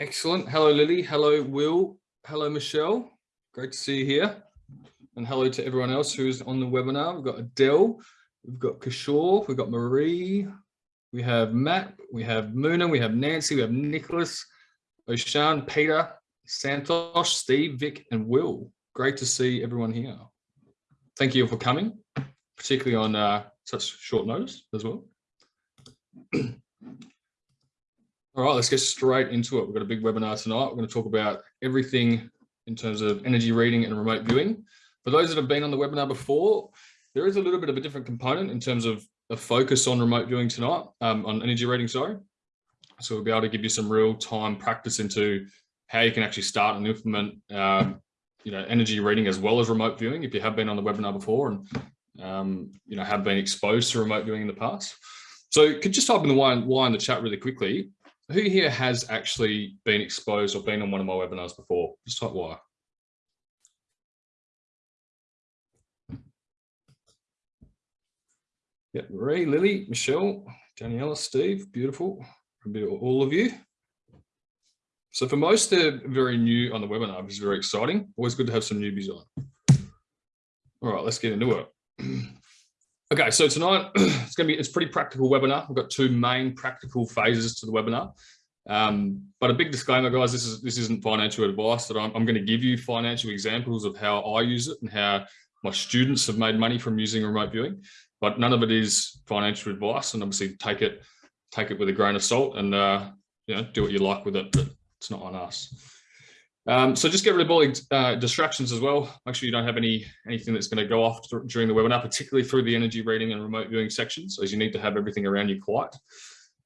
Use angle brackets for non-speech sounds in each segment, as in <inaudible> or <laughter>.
Excellent. Hello, Lily. Hello, Will. Hello, Michelle. Great to see you here. And hello to everyone else who's on the webinar. We've got Adele, we've got Kishore, we've got Marie, we have Matt, we have Muna, we have Nancy, we have Nicholas, Oshan, Peter, Santosh, Steve, Vic, and Will. Great to see everyone here. Thank you for coming, particularly on uh, such short notice as well. <clears throat> All right, let's get straight into it. We've got a big webinar tonight. We're going to talk about everything in terms of energy reading and remote viewing. For those that have been on the webinar before, there is a little bit of a different component in terms of a focus on remote viewing tonight, um, on energy reading, sorry. So we'll be able to give you some real time practice into how you can actually start and implement um, you know, energy reading as well as remote viewing if you have been on the webinar before and um, you know, have been exposed to remote viewing in the past. So could you just type in the why, why in the chat really quickly who here has actually been exposed or been on one of my webinars before? Just type why. Yeah, Marie, Lily, Michelle, Daniela, Steve, beautiful. All of you. So for most, they're very new on the webinar, which is very exciting. Always good to have some newbies on. All right, let's get into it. <clears throat> Okay, so tonight <clears throat> it's going to be it's pretty practical webinar. We've got two main practical phases to the webinar. Um, but a big disclaimer, guys, this is this isn't financial advice that I'm, I'm going to give you financial examples of how I use it and how my students have made money from using remote viewing. But none of it is financial advice, and obviously take it take it with a grain of salt and uh, you know do what you like with it. But it's not on us. Um, so just get rid of all uh, distractions as well. Make sure you don't have any anything that's going to go off during the webinar, particularly through the energy reading and remote viewing sections, as you need to have everything around you quiet.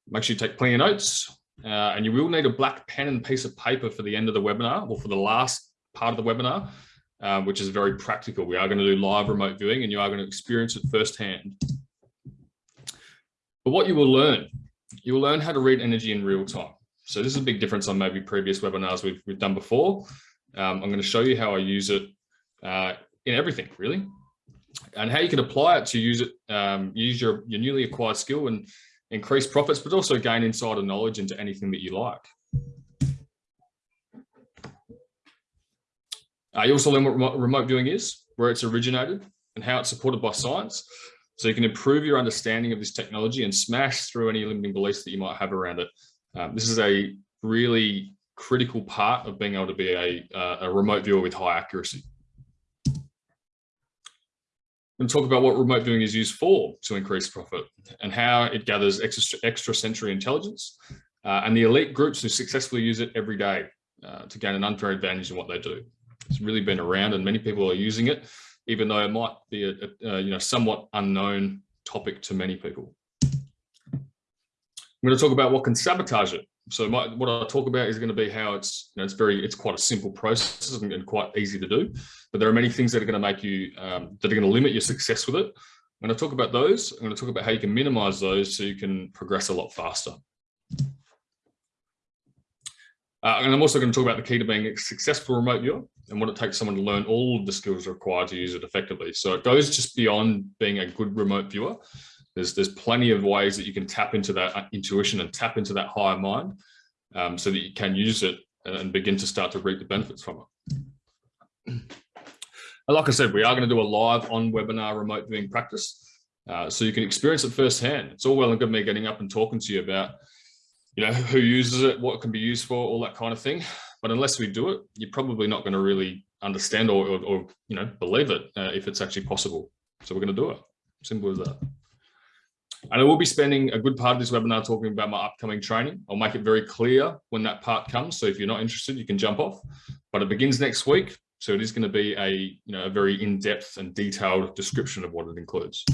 Make sure you take plenty of notes, uh, and you will need a black pen and piece of paper for the end of the webinar, or for the last part of the webinar, uh, which is very practical. We are going to do live remote viewing, and you are going to experience it firsthand. But what you will learn, you will learn how to read energy in real time. So this is a big difference on maybe previous webinars we've, we've done before. Um, I'm going to show you how I use it uh, in everything really, and how you can apply it to use it, um, use your, your newly acquired skill and increase profits, but also gain insider knowledge into anything that you like. Uh, you also learn what remote viewing is, where it's originated, and how it's supported by science. So you can improve your understanding of this technology and smash through any limiting beliefs that you might have around it. Um, this is a really critical part of being able to be a, uh, a remote viewer with high accuracy. And talk about what remote viewing is used for to increase profit and how it gathers extra, extra sensory intelligence uh, and the elite groups who successfully use it every day uh, to gain an unfair advantage in what they do. It's really been around and many people are using it, even though it might be a, a you know somewhat unknown topic to many people. I'm going to talk about what can sabotage it. So my, what I talk about is going to be how it's, you know, it's very, it's quite a simple process and, and, quite easy to do, but there are many things that are going to make you, um, that are going to limit your success with it. I'm going to talk about those, I'm going to talk about how you can minimize those so you can progress a lot faster. Uh, and I'm also going to talk about the key to being a successful remote viewer and what it takes someone to learn all of the skills required to use it effectively. So it goes just beyond being a good remote viewer there's, there's plenty of ways that you can tap into that uh, intuition and tap into that higher mind um, so that you can use it and begin to start to reap the benefits from it. And like I said, we are going to do a live on webinar remote viewing practice. Uh, so you can experience it firsthand. It's all well and good me getting up and talking to you about, you know, who uses it, what it can be used for, all that kind of thing. But unless we do it, you're probably not going to really understand or, or, or you know, believe it uh, if it's actually possible. So we're going to do it. Simple as that. And I will be spending a good part of this webinar talking about my upcoming training. I'll make it very clear when that part comes. So if you're not interested, you can jump off, but it begins next week. So it is going to be a, you know, a very in-depth and detailed description of what it includes.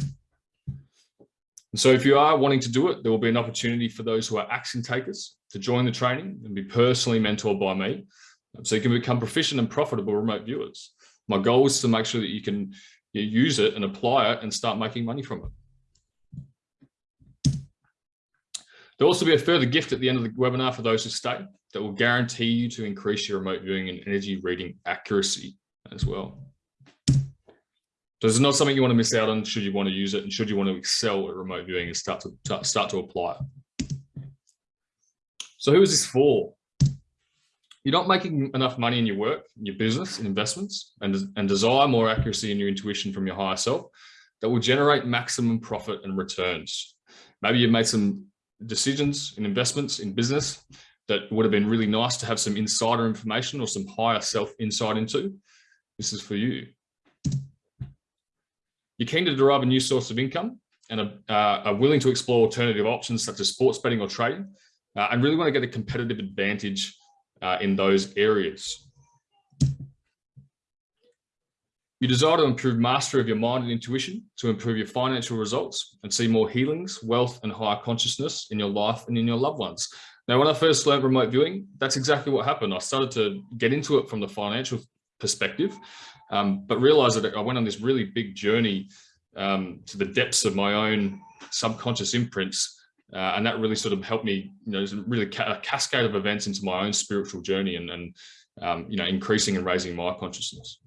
And so if you are wanting to do it, there will be an opportunity for those who are action takers to join the training and be personally mentored by me. So you can become proficient and profitable remote viewers. My goal is to make sure that you can use it and apply it and start making money from it. There'll also be a further gift at the end of the webinar for those who stay that will guarantee you to increase your remote viewing and energy reading accuracy as well. So this is not something you want to miss out on should you want to use it and should you want to excel at remote viewing and start to start to apply it. So who is this for? you're not making enough money in your work, in your business, in investments, and, and desire more accuracy in your intuition from your higher self that will generate maximum profit and returns. Maybe you've made some decisions in investments in business that would have been really nice to have some insider information or some higher self insight into. This is for you. You're keen to derive a new source of income and are, uh, are willing to explore alternative options such as sports betting or trading uh, and really want to get a competitive advantage uh, in those areas. You desire to improve mastery of your mind and intuition to improve your financial results and see more healings, wealth and higher consciousness in your life and in your loved ones. Now, when I first learned remote viewing, that's exactly what happened. I started to get into it from the financial perspective, um, but realized that I went on this really big journey um, to the depths of my own subconscious imprints uh, and that really sort of helped me, you know, really ca a cascade of events into my own spiritual journey and, and um, you know, increasing and raising my consciousness.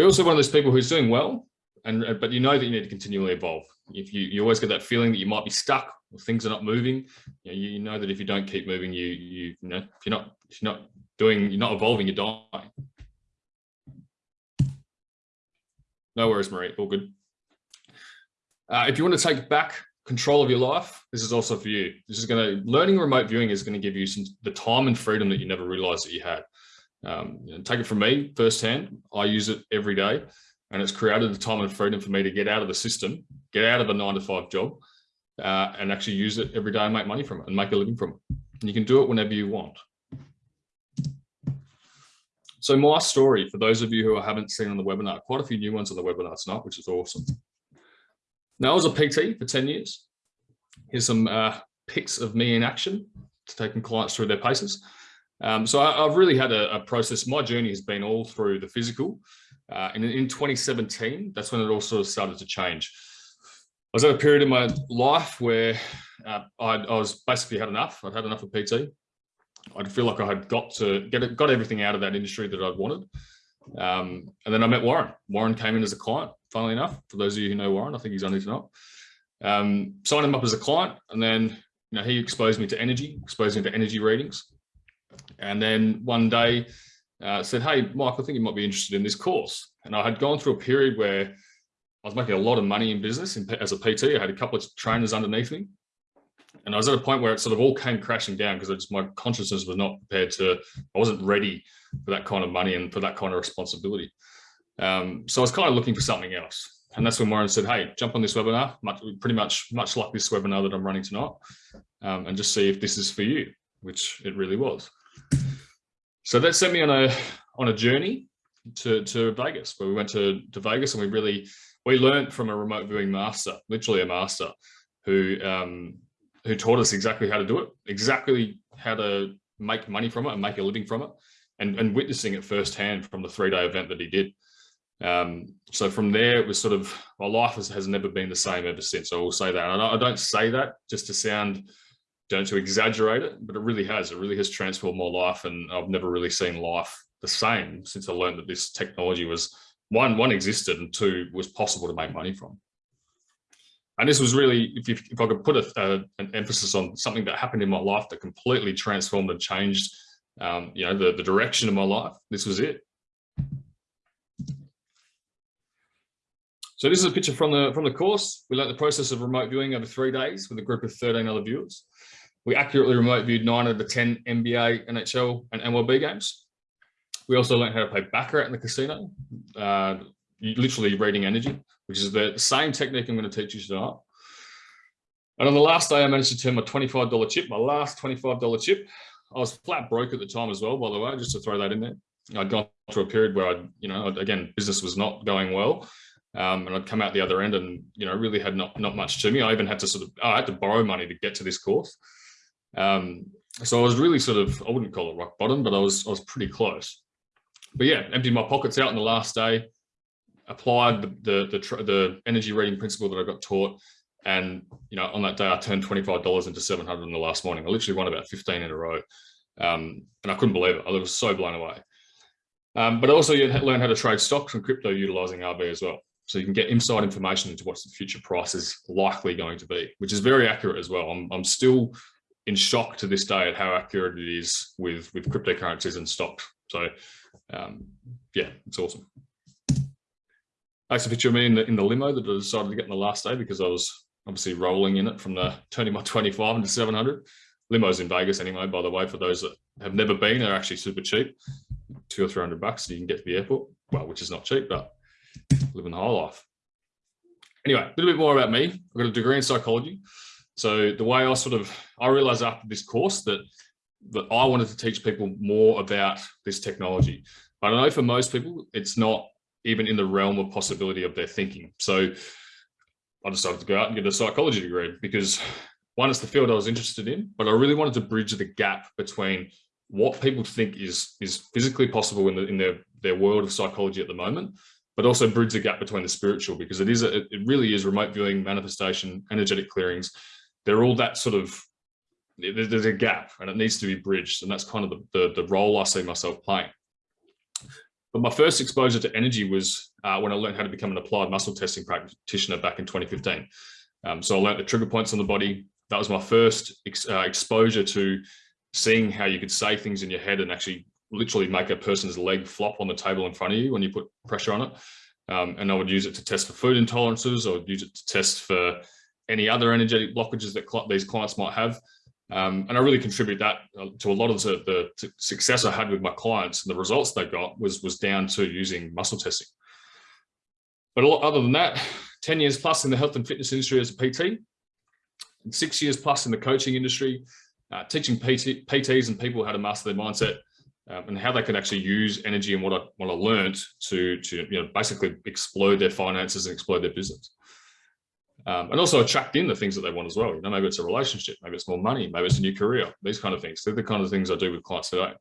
We're also one of those people who's doing well, and uh, but you know that you need to continually evolve. If you, you always get that feeling that you might be stuck or things are not moving, you know, you know that if you don't keep moving, you, you, you know, you're not, you're not doing, you're not evolving, you're dying. No worries, Marie, all good. Uh, if you want to take back control of your life, this is also for you. This is going to, learning remote viewing is going to give you some, the time and freedom that you never realized that you had. Um, take it from me firsthand. I use it every day and it's created the time and freedom for me to get out of the system, get out of a nine to five job uh, and actually use it every day and make money from it and make a living from it. And you can do it whenever you want. So my story, for those of you who I haven't seen on the webinar, quite a few new ones on the webinar tonight, which is awesome. Now, I was a PT for 10 years. Here's some uh, pics of me in action taking clients through their paces. Um, so I, have really had a, a, process. My journey has been all through the physical. Uh, and in 2017, that's when it all sort of started to change. I was at a period in my life where uh, I, I, was basically had enough. I'd had enough of PT. I'd feel like I had got to get it, got everything out of that industry that I'd wanted. Um, and then I met Warren. Warren came in as a client funnily enough, for those of you who know Warren, I think he's only tonight. Um, signed him up as a client and then you know, he exposed me to energy, exposed me to energy readings. And then one day uh, said, hey, Mike, I think you might be interested in this course. And I had gone through a period where I was making a lot of money in business in, as a PT. I had a couple of trainers underneath me. And I was at a point where it sort of all came crashing down because my consciousness was not prepared to, I wasn't ready for that kind of money and for that kind of responsibility. Um, so I was kind of looking for something else. And that's when Warren said, hey, jump on this webinar, much, pretty much much like this webinar that I'm running tonight, um, and just see if this is for you, which it really was. So that sent me on a on a journey to, to Vegas, where we went to, to Vegas and we really, we learned from a remote viewing master, literally a master, who um, who taught us exactly how to do it, exactly how to make money from it and make a living from it, and, and witnessing it firsthand from the three-day event that he did. Um, so from there, it was sort of, my life has, has never been the same ever since. I will say that. And I don't say that just to sound, don't to exaggerate it, but it really has. It really has transformed my life. And I've never really seen life the same since I learned that this technology was one, one existed and two was possible to make money from. And this was really, if, you, if I could put a, a, an emphasis on something that happened in my life that completely transformed and changed, um, you know, the, the direction of my life, this was it. So this is a picture from the from the course. We learned the process of remote viewing over three days with a group of 13 other viewers. We accurately remote viewed nine of the 10 NBA, NHL, and MLB games. We also learned how to play Baccarat in the casino, uh, literally reading energy, which is the same technique I'm going to teach you tonight. And on the last day, I managed to turn my $25 chip, my last $25 chip. I was flat broke at the time as well, by the way, just to throw that in there. I'd gone through a period where I, you know, again, business was not going well. Um, and I'd come out the other end and, you know, really had not, not much to me. I even had to sort of, I had to borrow money to get to this course. Um, so I was really sort of, I wouldn't call it rock bottom, but I was, I was pretty close. But yeah, emptied my pockets out on the last day, applied the, the, the, the energy reading principle that I got taught. And, you know, on that day, I turned $25 into 700 in the last morning. I literally won about 15 in a row. Um, and I couldn't believe it. I was so blown away. Um, but also you learn how to trade stocks and crypto utilizing RV as well. So you can get inside information into what the future price is likely going to be, which is very accurate as well. I'm, I'm still in shock to this day at how accurate it is with with cryptocurrencies and stocks. So um, yeah, it's awesome. That's a picture me in the, in the limo that I decided to get in the last day because I was obviously rolling in it from the turning my <laughs> 25 into 700. Limos in Vegas anyway, by the way, for those that have never been, they're actually super cheap. Two or 300 bucks and you can get to the airport. Well, which is not cheap, but living the high life. Anyway, a little bit more about me. I've got a degree in psychology. So the way I sort of, I realized after this course that, that I wanted to teach people more about this technology. But I know for most people, it's not even in the realm of possibility of their thinking. So I decided to go out and get a psychology degree because one, it's the field I was interested in, but I really wanted to bridge the gap between what people think is is physically possible in, the, in their, their world of psychology at the moment, but also bridge the gap between the spiritual because it is a, it really is remote viewing, manifestation, energetic clearings. They're all that sort of there's a gap and it needs to be bridged, and that's kind of the, the, the role I see myself playing. But my first exposure to energy was uh, when I learned how to become an applied muscle testing practitioner back in 2015. Um, so I learned the trigger points on the body. That was my first ex uh, exposure to seeing how you could say things in your head and actually literally make a person's leg flop on the table in front of you when you put pressure on it. Um, and I would use it to test for food intolerances. I would use it to test for any other energetic blockages that cl these clients might have. Um, and I really contribute that uh, to a lot of the, the, success I had with my clients and the results they got was, was down to using muscle testing. But lot, other than that, 10 years plus in the health and fitness industry as a PT, six years plus in the coaching industry, uh, teaching PT, PTs and people how to master their mindset um, and how they can actually use energy and what I, what I learned to, to you know, basically explode their finances and explode their business. Um, and also attract in the things that they want as well. You know, maybe it's a relationship, maybe it's more money, maybe it's a new career, these kind of things. They're the kind of things I do with clients today.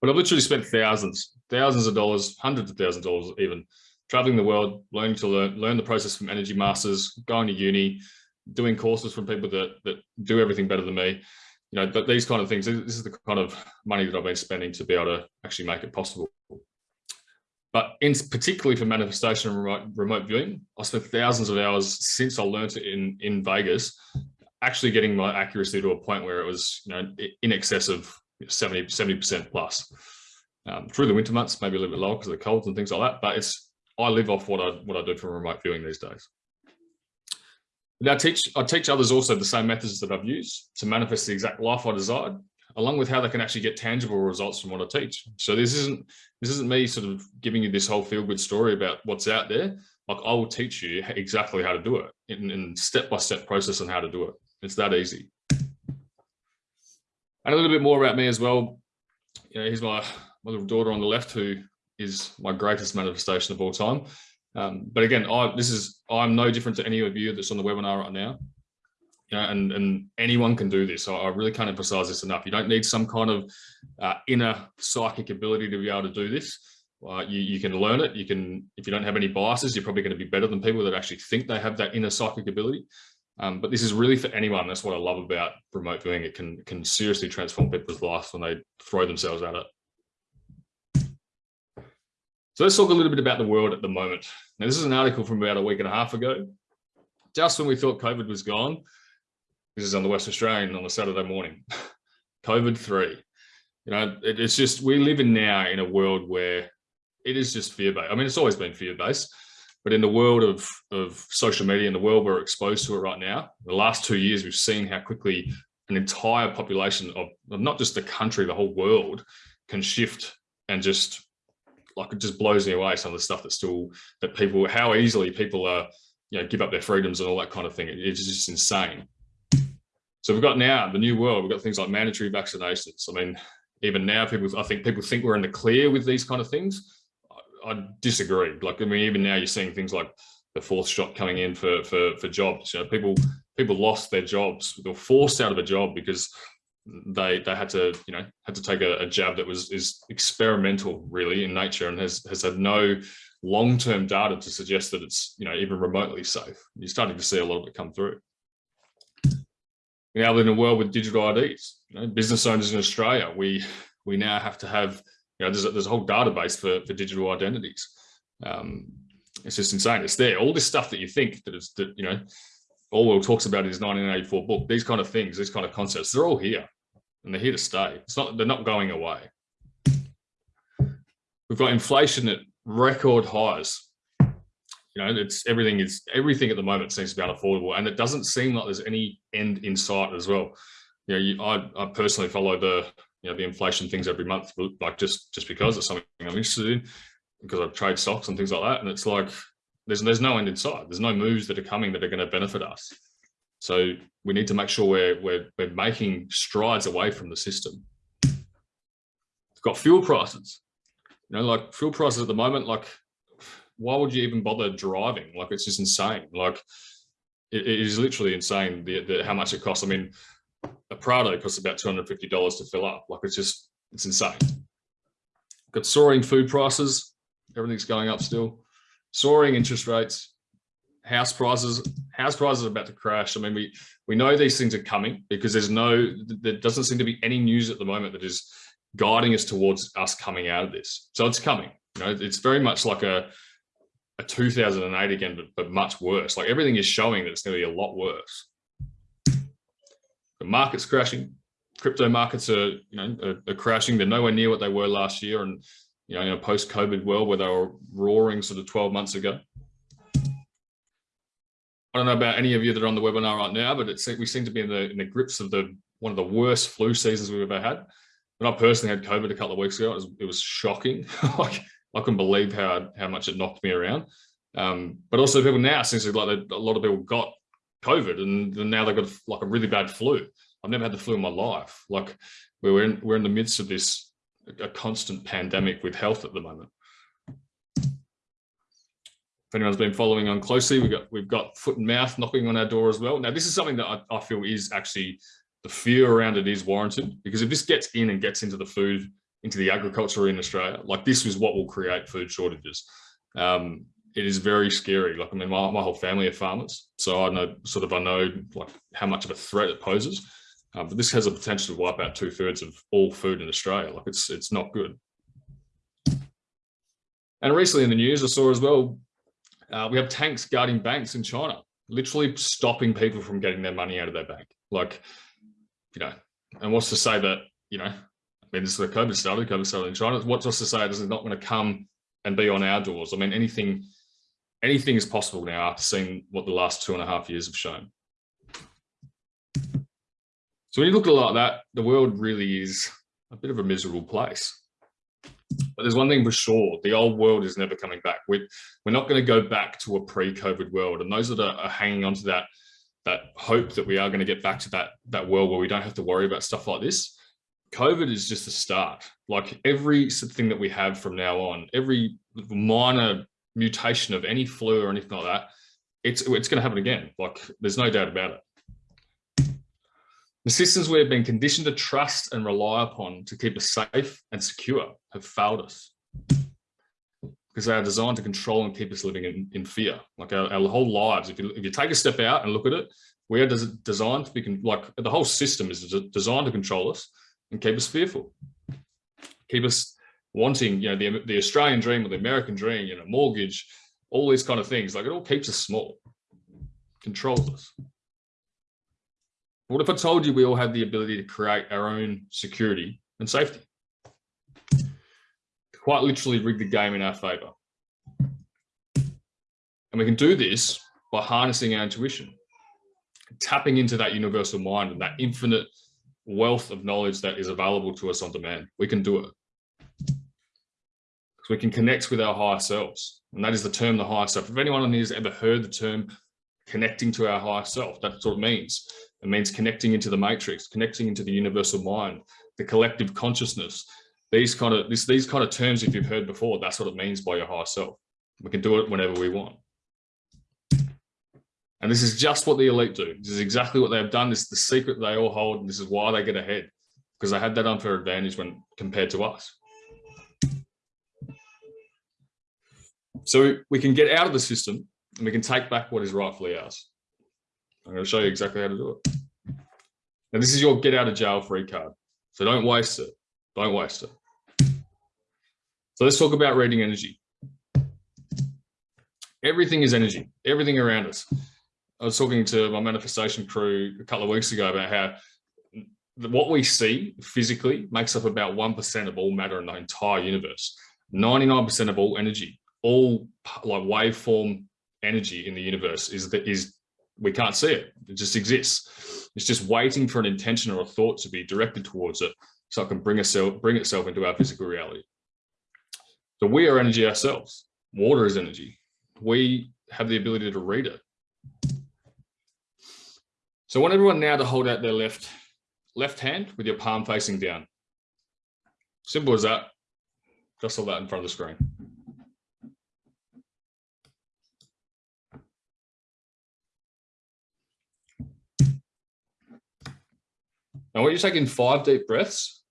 But I've literally spent thousands, thousands of dollars, hundreds of thousands of dollars even, traveling the world, learning to learn, learn the process from energy masters, going to uni, doing courses from people that, that do everything better than me. You know, but these kind of things, this is the kind of money that I've been spending to be able to actually make it possible. But in particularly for manifestation and remote, remote viewing, I spent thousands of hours since I learned it in, in Vegas, actually getting my accuracy to a point where it was you know, in excess of 70, 70% plus. Um, through the winter months, maybe a little bit lower because of the colds and things like that, but it's I live off what I what I do from remote viewing these days. Now I teach I teach others also the same methods that I've used to manifest the exact life I desired along with how they can actually get tangible results from what I teach. So this isn't this isn't me sort of giving you this whole feel good story about what's out there. Like I will teach you exactly how to do it in, in step by step process on how to do it. It's that easy. And a little bit more about me as well. You know, here's my, my little daughter on the left who is my greatest manifestation of all time. Um, but again, I, this is I'm no different to any of you that's on the webinar right now and, and anyone can do this. So I really can't emphasize this enough. You don't need some kind of uh, inner psychic ability to be able to do this. Uh, you, you can learn it. You can, if you don't have any biases, you're probably going to be better than people that actually think they have that inner psychic ability. Um, but this is really for anyone. That's what I love about remote viewing. It can, can seriously transform people's lives when they throw themselves at it. So let's talk a little bit about the world at the moment. Now, this is an article from about a week and a half ago. Just when we thought COVID was gone, this is on the West Australian on a Saturday morning. <laughs> COVID three. You know, it, it's just we live in now in a world where it is just fear based. I mean, it's always been fear based, but in the world of of social media and the world we're exposed to it right now, the last two years we've seen how quickly an entire population of, of not just the country, the whole world can shift and just like it just blows me away some of the stuff that still that people how easily people are you know give up their freedoms and all that kind of thing. It, it's just insane. So we've got now the new world, we've got things like mandatory vaccinations. I mean, even now people, I think people think we're in the clear with these kind of things. I, I disagree. Like, I mean, even now you're seeing things like the fourth shot coming in for, for, for jobs. You know, people, people lost their jobs. They were forced out of a job because they they had to you know had to take a, a, jab that was is experimental really in nature and has has had no long-term data to suggest that it's you know even remotely safe you're starting to see a lot of it come through we now live in a world with digital IDs. You know, business owners in Australia, we we now have to have, you know, there's a, there's a whole database for, for digital identities. Um, it's just insane. It's there. All this stuff that you think that is that, you know, Orwell talks about in his 1984 book, these kind of things, these kind of concepts, they're all here and they're here to stay. It's not, they're not going away. We've got inflation at record highs. You know, it's everything is everything at the moment seems to be unaffordable, and it doesn't seem like there's any end in sight as well. You know, you, I, I personally follow the you know the inflation things every month, like just just because it's something I'm interested in, because I trade stocks and things like that, and it's like there's there's no end in sight. There's no moves that are coming that are going to benefit us. So we need to make sure we're we're, we're making strides away from the system. We've got fuel prices. You know, like fuel prices at the moment, like why would you even bother driving? Like it's just insane. Like it, it is literally insane the, the how much it costs. I mean, a Prado costs about $250 to fill up. Like it's just, it's insane. Got soaring food prices. Everything's going up still. Soaring interest rates, house prices. House prices are about to crash. I mean, we we know these things are coming because there's no, there doesn't seem to be any news at the moment that is guiding us towards us coming out of this. So it's coming. You know, it's very much like a a 2008 again, but, but much worse. Like everything is showing that it's going to be a lot worse. The market's crashing. Crypto markets are, you know, are, are crashing. They're nowhere near what they were last year. And, you know, in a post-COVID world where they were roaring sort of 12 months ago. I don't know about any of you that are on the webinar right now, but it's we seem to be in the in the grips of the one of the worst flu seasons we've ever had. When I personally had COVID a couple of weeks ago, it was, it was shocking. <laughs> like I couldn't believe how how much it knocked me around. Um, but also people now seems like a lot of people got COVID and now they've got like a really bad flu. I've never had the flu in my life. Like we're in we're in the midst of this a constant pandemic with health at the moment. If anyone's been following on closely, we've got we've got foot and mouth knocking on our door as well. Now, this is something that I, I feel is actually the fear around it is warranted because if this gets in and gets into the food into the agriculture in Australia. Like this is what will create food shortages. Um, it is very scary. Like, I mean, my, my whole family are farmers. So I know sort of, I know like how much of a threat it poses. Um, but this has a potential to wipe out two thirds of all food in Australia. Like it's, it's not good. And recently in the news, I saw as well, uh, we have tanks guarding banks in China, literally stopping people from getting their money out of their bank. Like, you know, and what's to say that, you know, mean, this is where COVID started, COVID started in China. What's to say is not going to come and be on our doors? I mean, anything, anything is possible now after seeing what the last two and a half years have shown. So when you look at it like that, the world really is a bit of a miserable place. But there's one thing for sure, the old world is never coming back. We're, we're not going to go back to a pre-COVID world. And those that are, are hanging on to that, that hope that we are going to get back to that, that world where we don't have to worry about stuff like this, COVID is just the start. Like every thing that we have from now on, every minor mutation of any flu or anything like that, it's it's going to happen again. Like there's no doubt about it. The systems we have been conditioned to trust and rely upon to keep us safe and secure have failed us because they are designed to control and keep us living in, in fear. Like our, our whole lives, if you, if you take a step out and look at it, we are does it designed to be, like the whole system is designed to control us and keep us fearful, keep us wanting, you know, the, the Australian dream or the American dream, you know, mortgage, all these kind of things, like it all keeps us small, controls us. What if I told you we all have the ability to create our own security and safety? Quite literally rig the game in our favor. And we can do this by harnessing our intuition, tapping into that universal mind and that infinite wealth of knowledge that is available to us on demand. We can do it. We can connect with our higher selves. And that is the term, the higher self. If anyone on here has ever heard the term connecting to our higher self, that's what it means. It means connecting into the matrix, connecting into the universal mind, the collective consciousness. These kind of this, these kind of terms, if you've heard before, that's what it means by your higher self. We can do it whenever we want. And this is just what the elite do. This is exactly what they've done. This is the secret they all hold. And this is why they get ahead because they had that unfair advantage when compared to us. So we can get out of the system and we can take back what is rightfully ours. I'm going to show you exactly how to do it. Now, this is your get out of jail free card. So don't waste it. Don't waste it. So let's talk about reading energy. Everything is energy, everything around us. I was talking to my manifestation crew a couple of weeks ago about how what we see physically makes up about 1% of all matter in the entire universe. 99% of all energy, all like waveform energy in the universe is that is we can't see it. It just exists. It's just waiting for an intention or a thought to be directed towards it so it can bring itself bring itself into our physical reality. So we are energy ourselves. Water is energy. We have the ability to read it. So I want everyone now to hold out their left left hand with your palm facing down. Simple as that. Just all that in front of the screen. Now, I want you to take in five deep breaths.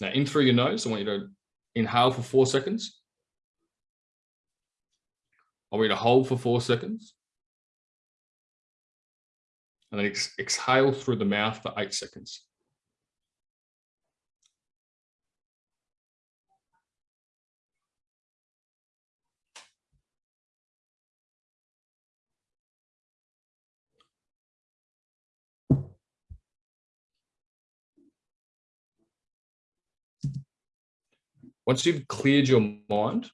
Now, in through your nose, I want you to inhale for four seconds. I want you to hold for four seconds. And then ex exhale through the mouth for eight seconds. Once you've cleared your mind,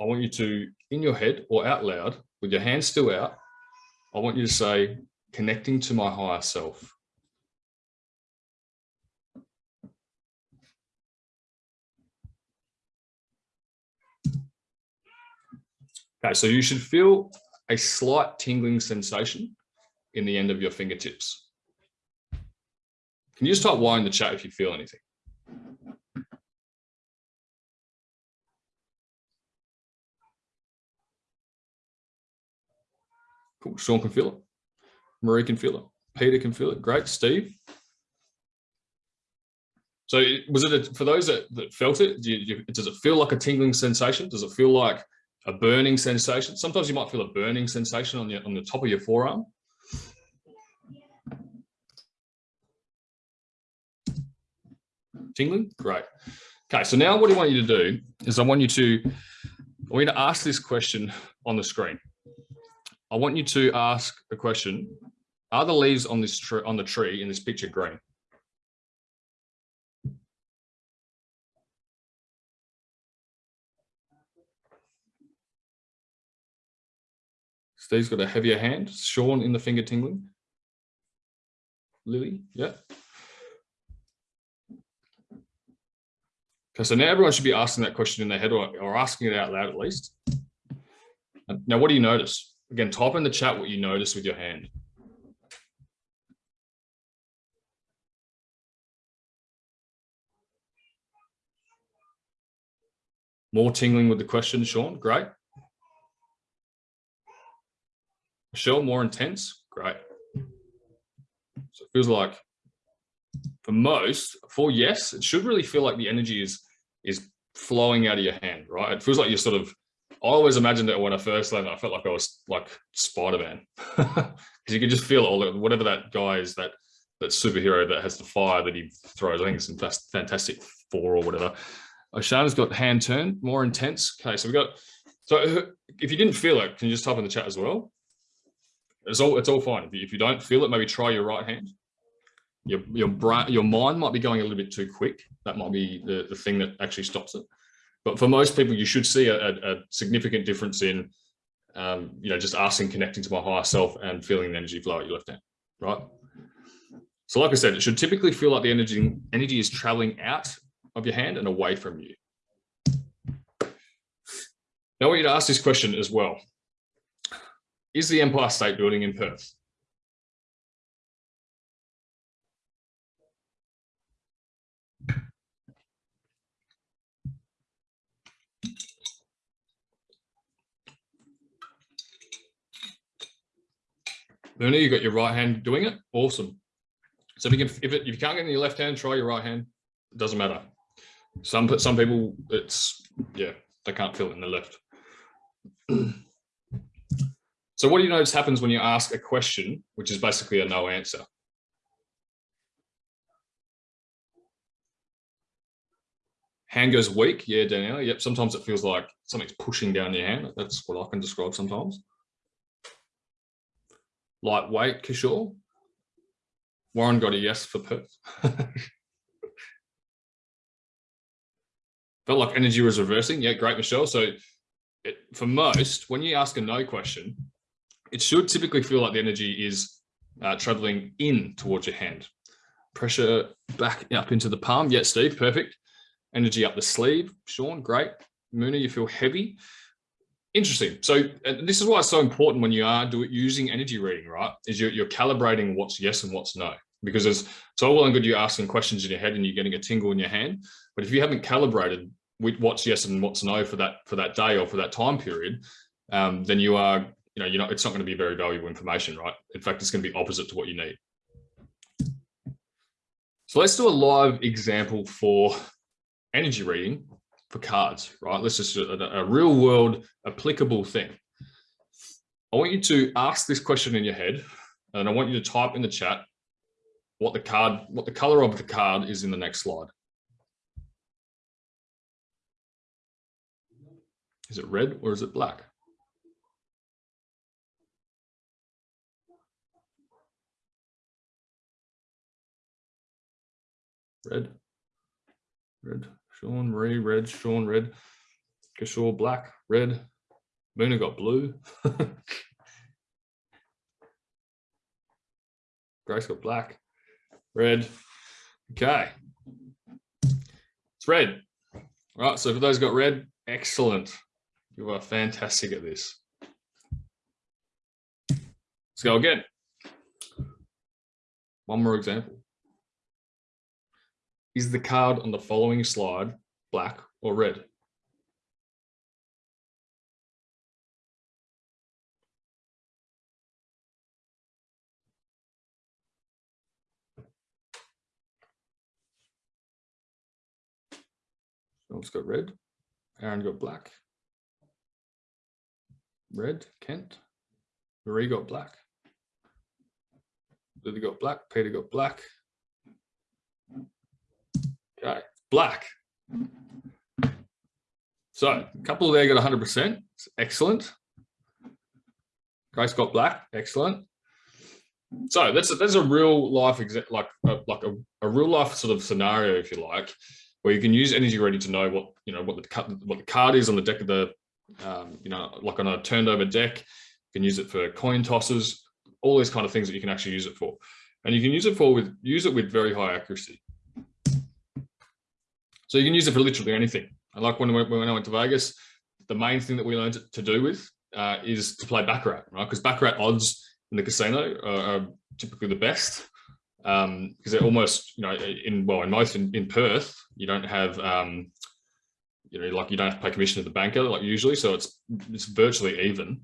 I want you to, in your head or out loud, with your hands still out, I want you to say, connecting to my higher self. Okay, so you should feel a slight tingling sensation in the end of your fingertips. Can you just type Y in the chat if you feel anything? Cool. Sean can feel it. Marie can feel it. Peter can feel it. Great. Steve. So was it a, for those that, that felt it? Do you, does it feel like a tingling sensation? Does it feel like a burning sensation? Sometimes you might feel a burning sensation on your on the top of your forearm. Tingling? Great. Okay, so now what I want you to do is I want you to I want you to ask this question on the screen. I want you to ask a question. Are the leaves on this tree on the tree in this picture green? Steve's got a heavier hand. Sean in the finger tingling. Lily, yeah. Okay, so now everyone should be asking that question in their head or, or asking it out loud at least. Now, what do you notice? Again, type in the chat what you notice with your hand. More tingling with the question, Sean. Great. Michelle, more intense. Great. So it feels like for most, for yes, it should really feel like the energy is is flowing out of your hand, right? It feels like you're sort of I always imagined it when I first learned. I felt like I was like Spider Man because <laughs> you can just feel all the, whatever that guy is that that superhero that has the fire that he throws. I think it's in Fantastic Four or whatever. Oshana's got hand turned, more intense. Okay, so we got. So uh, if you didn't feel it, can you just type in the chat as well? It's all it's all fine. If you, if you don't feel it, maybe try your right hand. Your your brain, your mind might be going a little bit too quick. That might be the, the thing that actually stops it. But for most people, you should see a, a significant difference in, um, you know, just asking, connecting to my higher self and feeling the energy flow at your left hand, right? So like I said, it should typically feel like the energy, energy is traveling out of your hand and away from you. Now I want you to ask this question as well. Is the Empire State Building in Perth? Luna, you got your right hand doing it. Awesome. So if you can, if, it, if you can't get in your left hand, try your right hand. It doesn't matter. Some some people, it's yeah, they can't feel it in the left. <clears throat> so what do you notice happens when you ask a question, which is basically a no answer? Hand goes weak. Yeah, Danielle. Yep. Sometimes it feels like something's pushing down your hand. That's what I can describe sometimes. Lightweight, Kishore. Warren got a yes for Perth. <laughs> Felt like energy was reversing. Yeah, great, Michelle. So it, for most, when you ask a no question, it should typically feel like the energy is uh, traveling in towards your hand. Pressure back up into the palm. Yeah, Steve, perfect. Energy up the sleeve. Sean, great. Moona, you feel heavy. Interesting. So this is why it's so important when you are do, using energy reading, right? Is you're, you're calibrating what's yes and what's no. Because it's, it's all well and good you're asking questions in your head and you're getting a tingle in your hand. But if you haven't calibrated what's yes and what's no for that for that day or for that time period, um, then you are, you know, you're not, it's not going to be very valuable information, right? In fact, it's going to be opposite to what you need. So let's do a live example for energy reading for cards, right? Let's just a, a real world applicable thing. I want you to ask this question in your head and I want you to type in the chat what the card, what the color of the card is in the next slide. Is it red or is it black? Red, red, Sean, Marie, red, Sean, red, Kishore, black, red, Moona got blue. <laughs> Grace got black, red. Okay. It's red. All right, so for those got red, excellent. You are fantastic at this. Let's go again. One more example. Is the card on the following slide black or red? Someone's got red. Aaron got black. Red, Kent. Marie got black. Lily got black. Peter got black. Okay, black. So a couple there got 100%. excellent. Grace got black. Excellent. So that's a, that's a real life like a, like a, a real life sort of scenario, if you like, where you can use energy ready to know what you know what the what the card is on the deck of the um, you know like on a turned over deck. You can use it for coin tosses, all these kind of things that you can actually use it for, and you can use it for with use it with very high accuracy. So you can use it for literally anything. And like when, when I went to Vegas, the main thing that we learned to do with uh, is to play baccarat, right? Because baccarat odds in the casino are, are typically the best because um, they're almost, you know, in well, in most in, in Perth, you don't have, um, you know, like you don't have to pay commission to the banker like usually, so it's it's virtually even.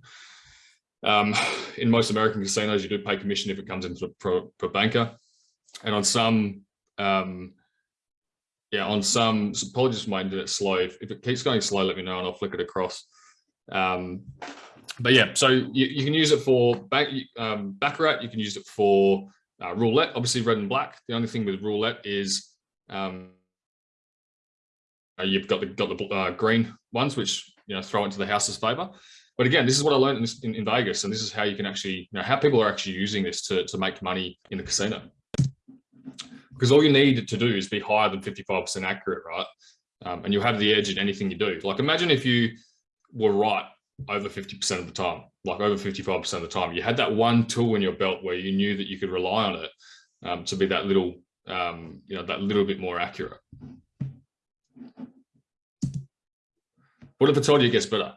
Um, in most American casinos, you do pay commission if it comes into per, per banker, and on some, um, yeah, on some. So apologies for my internet slow. If, if, it keeps going slow, let me know and I'll flick it across. Um, but yeah, so you, you, can use it for back, um, baccarat. You can use it for uh, roulette, obviously red and black. The only thing with roulette is um, uh, you've got the got the uh, green ones, which you know throw into the house's favor. But again, this is what I learned in, in, in, Vegas, and this is how you can actually, you know, how people are actually using this to to make money in the casino. Because all you need to do is be higher than 55% accurate, right? Um, and you'll have the edge in anything you do. Like imagine if you were right over 50% of the time, like over 55% of the time. You had that one tool in your belt where you knew that you could rely on it um, to be that little, um, you know, that little bit more accurate. What if I told you it gets better?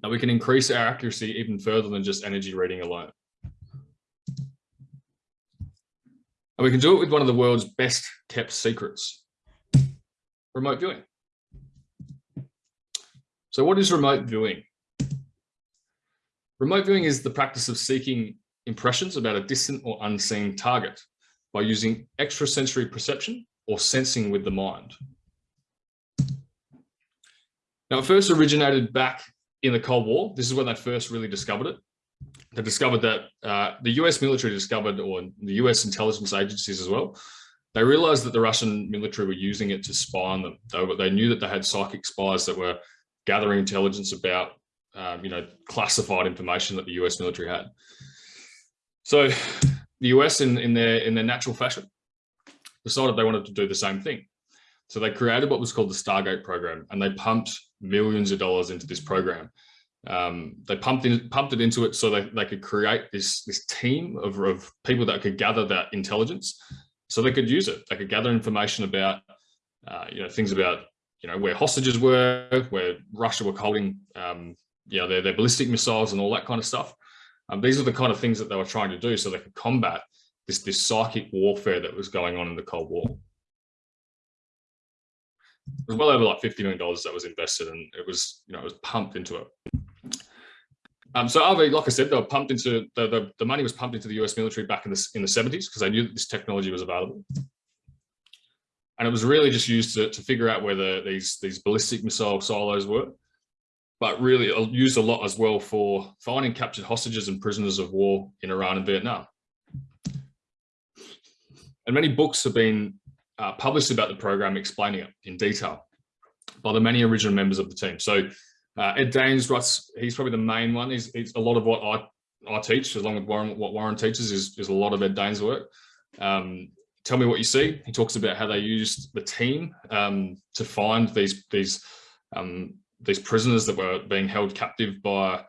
That we can increase our accuracy even further than just energy reading alone. And we can do it with one of the world's best kept secrets, remote viewing. So what is remote viewing? Remote viewing is the practice of seeking impressions about a distant or unseen target by using extrasensory perception or sensing with the mind. Now, it first originated back in the Cold War. This is when they first really discovered it. They discovered that uh, the US military discovered, or the US intelligence agencies as well, they realized that the Russian military were using it to spy on them. They, they knew that they had psychic spies that were gathering intelligence about, um, you know, classified information that the US military had. So the US in, in their in their natural fashion decided they wanted to do the same thing. So they created what was called the Stargate program and they pumped millions of dollars into this program. Um, they pumped in, pumped it into it so they, they could create this, this team of, of people that could gather that intelligence so they could use it. They could gather information about, uh, you know, things about, you know, where hostages were, where Russia were holding, um, you know, their, their ballistic missiles and all that kind of stuff. Um, these are the kind of things that they were trying to do so they could combat this, this psychic warfare that was going on in the Cold War. It was well over like $50 million that was invested and it was, you know, it was pumped into it. Um, so RV, like I said, they were pumped into the, the, the money was pumped into the US military back in the in the 70s because they knew that this technology was available. And it was really just used to, to figure out where the, these, these ballistic missile silos were, but really used a lot as well for finding captured hostages and prisoners of war in Iran and Vietnam. And many books have been uh, published about the program explaining it in detail by the many original members of the team. So uh, Ed Dames writes, he's probably the main one. He's, he's a lot of what I, I teach, along with Warren, what Warren teaches is, is a lot of Ed Dames' work. Um, tell me what you see. He talks about how they used the team um, to find these these um, these prisoners that were being held captive by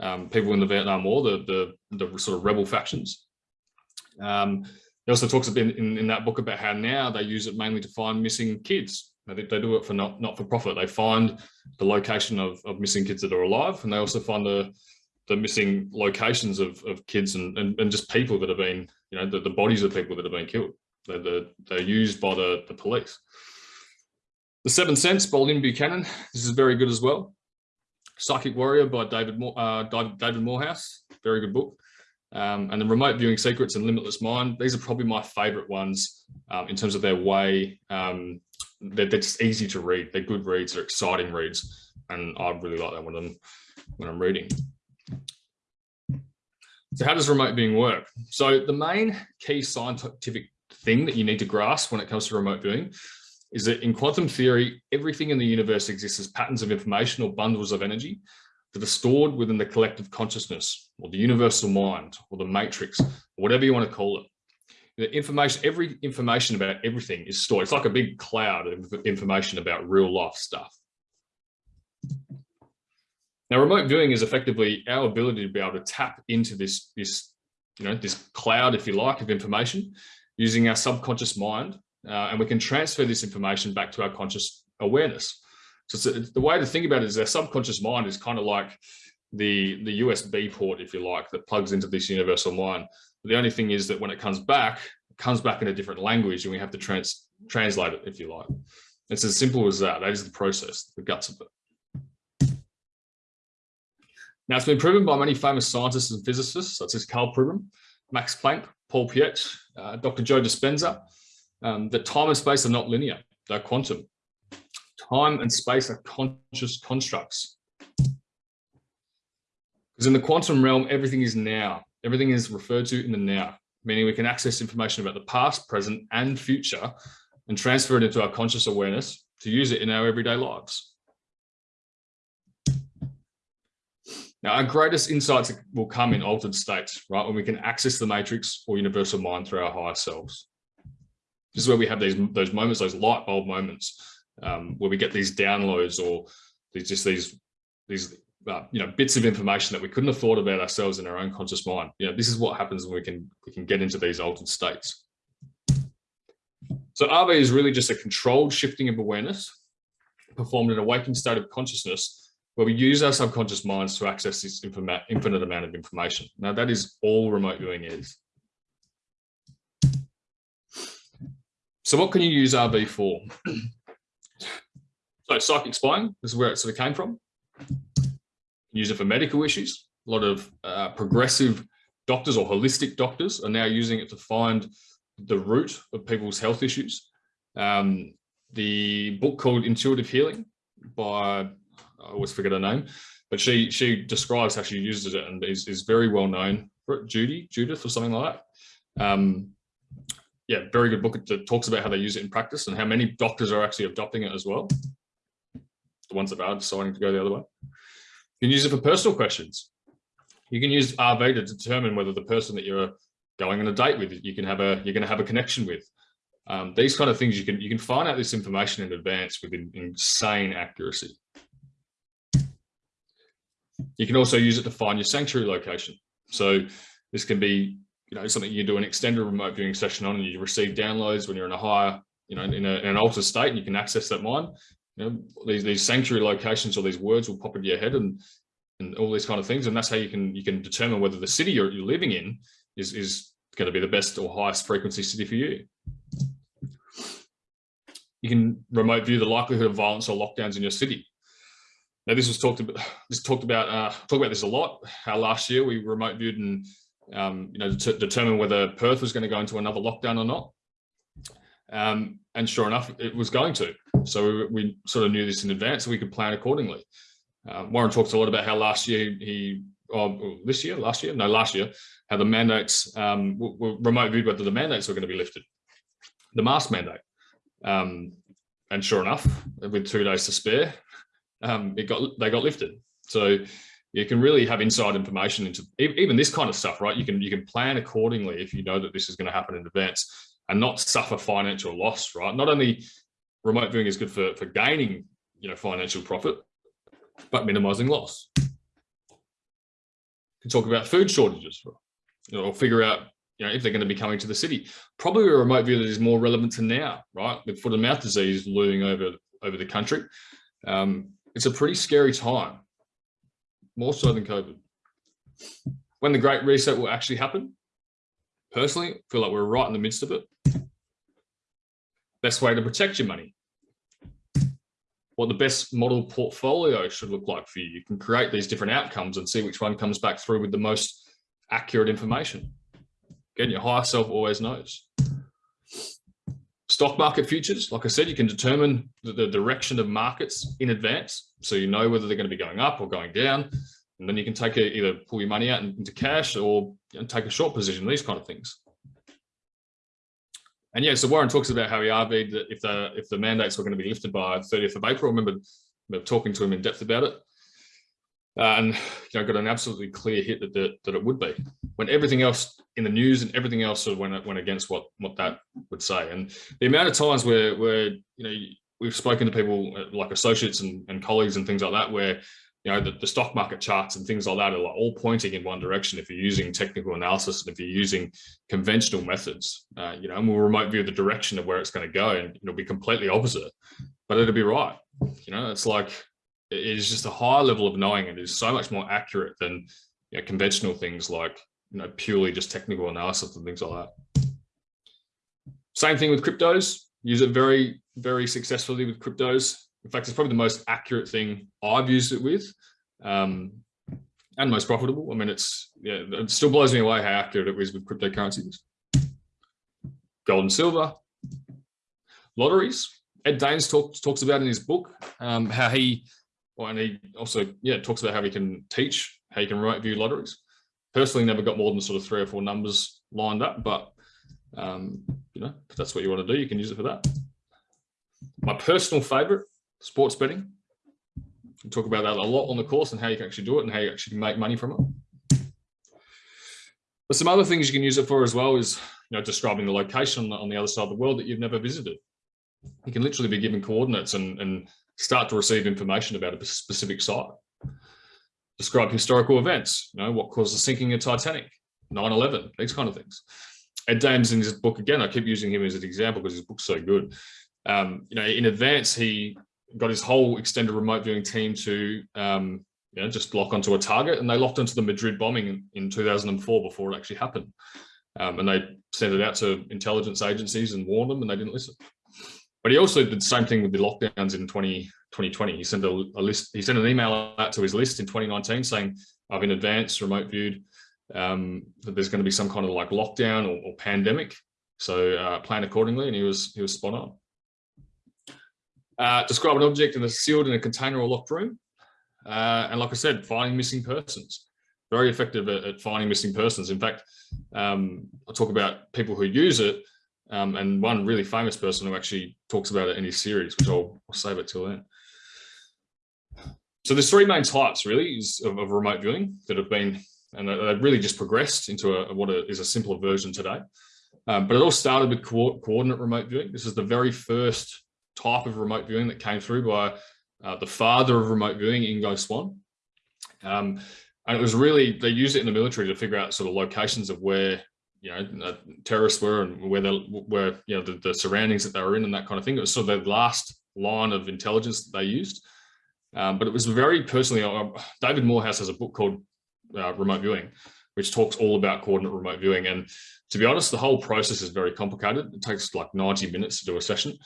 um, people in the Vietnam War, the, the, the sort of rebel factions. He also talks a bit in, in that book about how now they use it mainly to find missing kids they, they do it for not, not for profit. They find the location of, of missing kids that are alive, and they also find the the missing locations of, of kids and, and, and just people that have been, you know, the, the bodies of people that have been killed. They're, they're, they're used by the, the police. The Seventh Sense by Lynn Buchanan. This is very good as well. Psychic Warrior by David uh, David Morehouse. Very good book. Um, and the Remote Viewing Secrets and Limitless Mind. These are probably my favorite ones um, in terms of their way um, they're, they're just easy to read. They're good reads, they're exciting reads. And I really like that when when I'm reading. So how does remote viewing work? So the main key scientific thing that you need to grasp when it comes to remote viewing is that in quantum theory, everything in the universe exists as patterns of information or bundles of energy that are stored within the collective consciousness or the universal mind or the matrix, or whatever you want to call it the information, every information about everything is stored. It's like a big cloud of information about real life stuff. Now, remote viewing is effectively our ability to be able to tap into this, this, you know, this cloud, if you like, of information using our subconscious mind, uh, and we can transfer this information back to our conscious awareness. So the way to think about it is our subconscious mind is kind of like the, the USB port, if you like, that plugs into this universal mind. The only thing is that when it comes back, it comes back in a different language and we have to trans translate it, if you like. It's as simple as that. That is the process, the guts of it. Now, it's been proven by many famous scientists and physicists, such as Karl Pribram, Max Planck, Paul Piette, uh, Dr. Joe Dispenza, um, that time and space are not linear, they're quantum. Time and space are conscious constructs. Because in the quantum realm, everything is now. Everything is referred to in the now, meaning we can access information about the past, present, and future and transfer it into our conscious awareness to use it in our everyday lives. Now, our greatest insights will come in altered states, right? When we can access the matrix or universal mind through our higher selves. This is where we have these those moments, those light bulb moments, um, where we get these downloads or these just these these uh, you know bits of information that we couldn't have thought about ourselves in our own conscious mind. You know this is what happens when we can we can get into these altered states. So RV is really just a controlled shifting of awareness performed in a waking state of consciousness where we use our subconscious minds to access this infinite amount of information. Now that is all remote viewing is. So what can you use RV for <clears throat> so psychic spying this is where it sort of came from use it for medical issues. A lot of uh, progressive doctors or holistic doctors are now using it to find the root of people's health issues. Um, the book called Intuitive Healing by, I always forget her name, but she she describes how she uses it and is, is very well known. Judy, Judith or something like that. Um, yeah, very good book that talks about how they use it in practice and how many doctors are actually adopting it as well. The ones that are deciding to go the other way. You can use it for personal questions. You can use RV to determine whether the person that you're going on a date with, you can have a, you're going to have a connection with. Um, these kind of things, you can, you can find out this information in advance with insane accuracy. You can also use it to find your sanctuary location. So this can be, you know, something you do an extended remote viewing session on and you receive downloads when you're in a higher, you know, in, a, in an altered state and you can access that mine. You know, these, these sanctuary locations or these words will pop into your head and, and all these kind of things. And that's how you can, you can determine whether the city you're, you're living in is, is going to be the best or highest frequency city for you. You can remote view the likelihood of violence or lockdowns in your city. Now, this was talked about. This talked about. Uh, talked about this a lot. How last year we remote viewed and um, you know determine whether Perth was going to go into another lockdown or not. Um, and sure enough, it was going to. So we, we, sort of knew this in advance, so we could plan accordingly. Um, Warren talks a lot about how last year he, or this year, last year, no, last year, how the mandates um, were remote viewed whether the mandates were going to be lifted, the mask mandate. Um, and sure enough, with two days to spare, um, it got they got lifted. So you can really have inside information into even this kind of stuff, right? You can you can plan accordingly if you know that this is going to happen in advance and not suffer financial loss, right? Not only remote viewing is good for for gaining you know financial profit, but minimizing loss. You can talk about food shortages, you know, or figure out you know if they're going to be coming to the city. Probably a remote view that is more relevant to now, right? With foot and mouth disease looming over over the country. Um, it's a pretty scary time, more so than COVID. When the Great Reset will actually happen, personally, feel like we're right in the midst of it. Best way to protect your money. What the best model portfolio should look like for you. You can create these different outcomes and see which one comes back through with the most accurate information. Again, your higher self always knows. Stock market futures, like I said, you can determine the, the direction of markets in advance. So you know whether they're going to be going up or going down. And then you can take a, either pull your money out into cash or you know, take a short position, these kind of things. And yeah, so Warren talks about how he RV'd that if the if the mandates were going to be lifted by 30th of April, I remember, talking to him in depth about it. Uh, and you know, got an absolutely clear hit that, that that it would be when everything else in the news and everything else sort of went went against what what that would say. And the amount of times where where you know we've spoken to people uh, like associates and, and colleagues and things like that, where you know the, the, stock market charts and things like that are like all pointing in one direction. If you're using technical analysis and if you're using conventional methods, uh, you know, and we'll remote view the direction of where it's going to go, and it'll be completely opposite, but it'll be right. You know, it's like it is just a higher level of knowing. and It is so much more accurate than you know, conventional things like you know purely just technical analysis and things like that. Same thing with cryptos. Use it very, very successfully with cryptos. In fact, it's probably the most accurate thing I've used it with, um, and most profitable. I mean, it's yeah, it still blows me away how accurate it is with cryptocurrencies. Gold and silver, lotteries. Ed Dames talks talks about in his book um, how he, well, and he also yeah talks about how he can teach how you can write view lotteries personally never got more than sort of three or four numbers lined up, but um, you know, if that's what you want to do, you can use it for that. My personal favorite, sports betting. We talk about that a lot on the course and how you can actually do it and how you actually make money from it. But some other things you can use it for as well is, you know, describing the location on the other side of the world that you've never visited. You can literally be given coordinates and, and start to receive information about a specific site describe historical events, you know, what caused the sinking of Titanic, 9-11, these kind of things. Ed Dames in his book, again, I keep using him as an example because his book's so good. Um, you know, in advance, he got his whole extended remote viewing team to um, you know, just lock onto a target and they locked onto the Madrid bombing in, in 2004 before it actually happened. Um, and they sent it out to intelligence agencies and warned them and they didn't listen. But he also did the same thing with the lockdowns in 20, 2020. He sent a, a, list, he sent an email out to his list in 2019 saying, I've in advance remote viewed um, that there's going to be some kind of like lockdown or, or pandemic. So uh, plan accordingly. And he was, he was spot on. Uh, describe an object in a sealed in a container or locked room. Uh, and like I said, finding missing persons. Very effective at, at finding missing persons. In fact, um, I'll talk about people who use it um, and one really famous person who actually talks about it in his series, which I'll, I'll save it till then. So there's three main types really of, of, remote viewing that have been and they've really just progressed into a, what is a simpler version today. Um, but it all started with co coordinate remote viewing. This is the very first type of remote viewing that came through by uh, the father of remote viewing, Ingo Swann. Um, and it was really, they used it in the military to figure out sort of locations of where, you know, uh, terrorists were and where they were, you know, the, the, surroundings that they were in and that kind of thing. It was sort of the last line of intelligence that they used. Um, but it was very personally, uh, David Morehouse has a book called uh, Remote Viewing, which talks all about coordinate remote viewing. And to be honest, the whole process is very complicated. It takes like 90 minutes to do a session.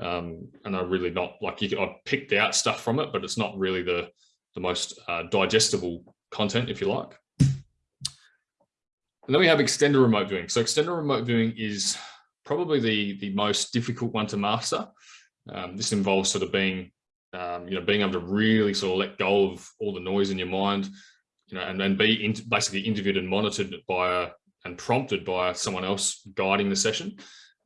Um, and I really not like you I picked out stuff from it, but it's not really the, the most uh, digestible content, if you like. And then we have extended remote viewing. So extended remote viewing is probably the, the most difficult one to master. Um, this involves sort of being, um, you know, being able to really sort of let go of all the noise in your mind, you know, and then be in, basically interviewed and monitored by a, and prompted by someone else guiding the session.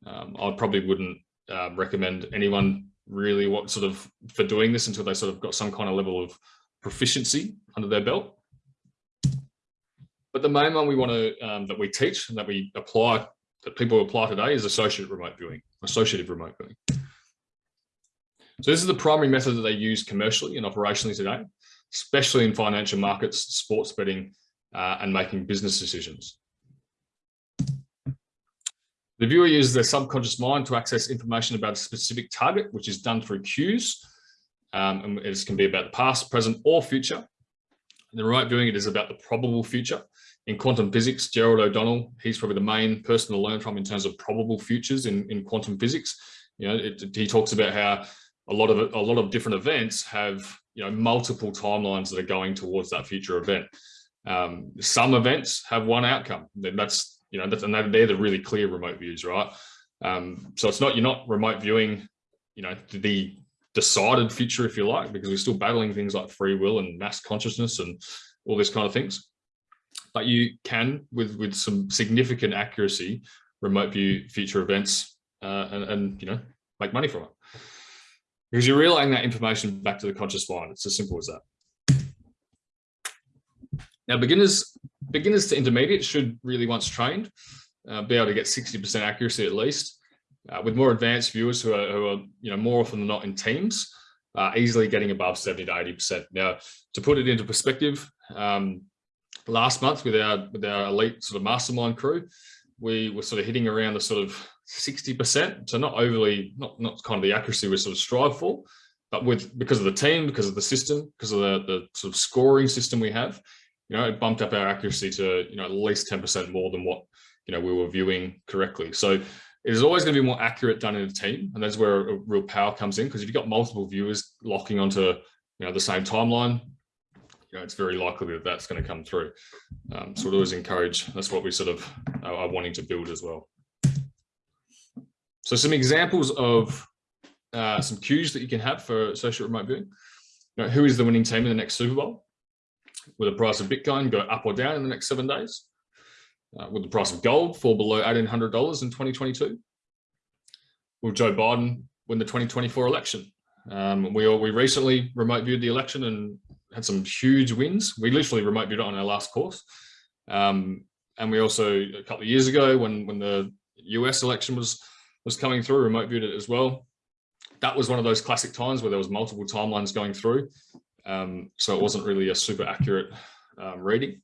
Um, I probably wouldn't uh, recommend anyone really what sort of for doing this until they sort of got some kind of level of proficiency under their belt. But the main one we want to um, that we teach and that we apply that people apply today is associative remote viewing, associative remote viewing. So this is the primary method that they use commercially and operationally today, especially in financial markets, sports betting, uh, and making business decisions. The viewer uses their subconscious mind to access information about a specific target, which is done through cues. Um, and it can be about the past, present, or future. In the remote viewing, it is about the probable future. In quantum physics, Gerald O'Donnell, he's probably the main person to learn from in terms of probable futures in, in quantum physics. You know, it, he talks about how a lot of a lot of different events have you know multiple timelines that are going towards that future event. Um, some events have one outcome. That's you know, that's, and they're the really clear remote views, right? Um, so it's not, you're not remote viewing, you know, the decided future, if you like, because we're still battling things like free will and mass consciousness and all these kind of things. But you can, with, with some significant accuracy, remote view future events uh, and, and, you know, make money from it. Because you're relaying that information back to the conscious mind. It's as simple as that. Now, beginners beginners to intermediate should really, once trained, uh, be able to get 60% accuracy at least. Uh, with more advanced viewers who are, who are, you know, more often than not in teams, uh, easily getting above 70 to 80%. Now, to put it into perspective, um, last month with our with our elite sort of mastermind crew, we were sort of hitting around the sort of 60%. So not overly, not not kind of the accuracy we sort of strive for, but with because of the team, because of the system, because of the, the sort of scoring system we have, you know, it bumped up our accuracy to, you know, at least 10% more than what, you know, we were viewing correctly. So it is always going to be more accurate done in a team. And that's where real power comes in. Because if you've got multiple viewers locking onto, you know, the same timeline, you know, it's very likely that that's going to come through. Um, so we always encourage, that's what we sort of are wanting to build as well. So some examples of uh, some cues that you can have for social remote viewing. You know, who is the winning team in the next Super Bowl? Will the price of Bitcoin go up or down in the next seven days? Uh, will the price of gold fall below $1,800 in 2022? Will Joe Biden win the 2024 election? Um, we, we recently remote viewed the election and had some huge wins. We literally remote viewed it on our last course. Um, and we also, a couple of years ago, when, when the US election was, was coming through, remote viewed it as well. That was one of those classic times where there was multiple timelines going through. Um, so it wasn't really a super accurate um, reading.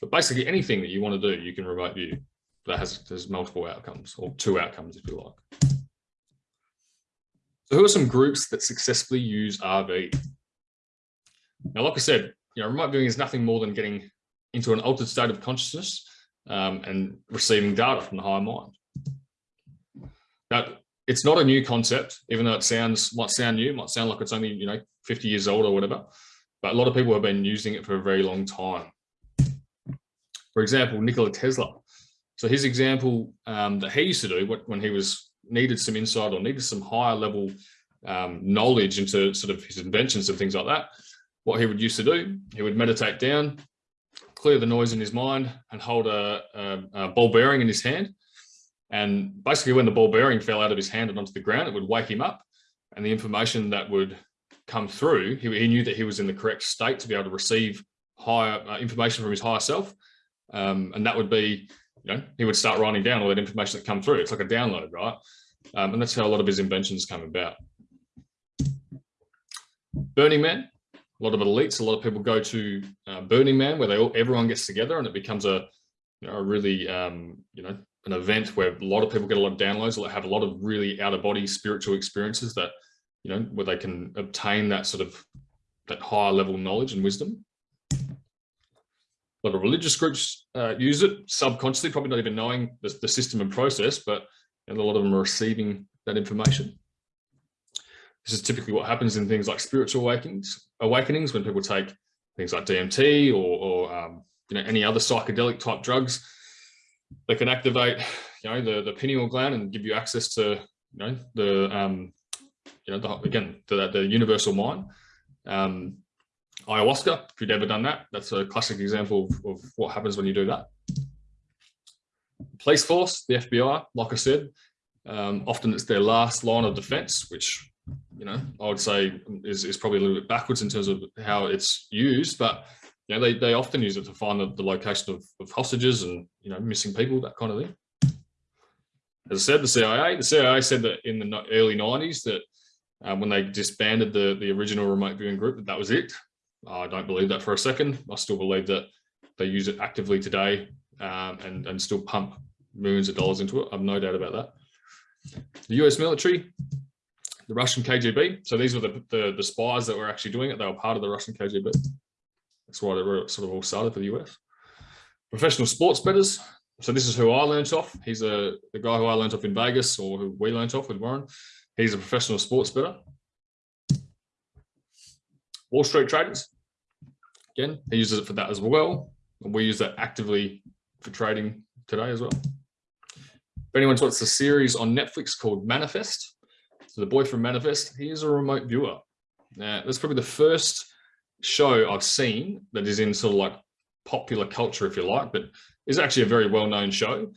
But basically anything that you want to do, you can remote view that has multiple outcomes or two outcomes if you like. So who are some groups that successfully use RV? Now, like I said, you know, remote viewing is nothing more than getting into an altered state of consciousness um, and receiving data from the higher mind. Now, it's not a new concept, even though it sounds might sound new, might sound like it's only you know 50 years old or whatever. But a lot of people have been using it for a very long time. For example, Nikola Tesla. So his example um, that he used to do when he was needed some insight or needed some higher level um, knowledge into sort of his inventions and things like that, what he would used to do, he would meditate down, clear the noise in his mind and hold a, a, a ball bearing in his hand and basically when the ball bearing fell out of his hand and onto the ground, it would wake him up. And the information that would come through, he, he knew that he was in the correct state to be able to receive higher uh, information from his higher self. Um, and that would be, you know, he would start writing down all that information that come through. It's like a download, right? Um, and that's how a lot of his inventions come about. Burning Man, a lot of elites, a lot of people go to uh, Burning Man where they all, everyone gets together and it becomes a, you know, a really, um, you know, an event where a lot of people get a lot of downloads, or have a lot of really out of body spiritual experiences that, you know, where they can obtain that sort of that higher level knowledge and wisdom. A lot of religious groups uh, use it subconsciously, probably not even knowing the, the system and process, but a lot of them are receiving that information. This is typically what happens in things like spiritual awakenings, awakenings when people take things like DMT or, or um, you know any other psychedelic type drugs. They can activate, <sighs> you know, the the pineal gland and give you access to, you know, the um, you know, the, again the the universal mind. Um, ayahuasca, if you've ever done that, that's a classic example of, of what happens when you do that. Police force, the FBI, like I said, um, often it's their last line of defense, which, you know, I would say is, is probably a little bit backwards in terms of how it's used, but, you know, they, they often use it to find the, the location of, of hostages and, you know, missing people, that kind of thing. As I said, the CIA, the CIA said that in the early 90s that um, when they disbanded the, the original remote viewing group, that that was it. I don't believe that for a second. I still believe that they use it actively today um, and, and still pump millions of dollars into it. I've no doubt about that. The US military, the Russian KGB. So these were the, the, the spies that were actually doing it. They were part of the Russian KGB. That's why they were sort of all started for the US. Professional sports bettors. So this is who I learned off. He's a the guy who I learned off in Vegas or who we learned off with Warren. He's a professional sports bettor. Wall Street traders. Again, he uses it for that as well. We use that actively for trading today as well. If anyone's watched the series on Netflix called Manifest, so the boy from Manifest, he is a remote viewer. Now, that's probably the first show I've seen that is in sort of like popular culture, if you like, but is actually a very well-known show.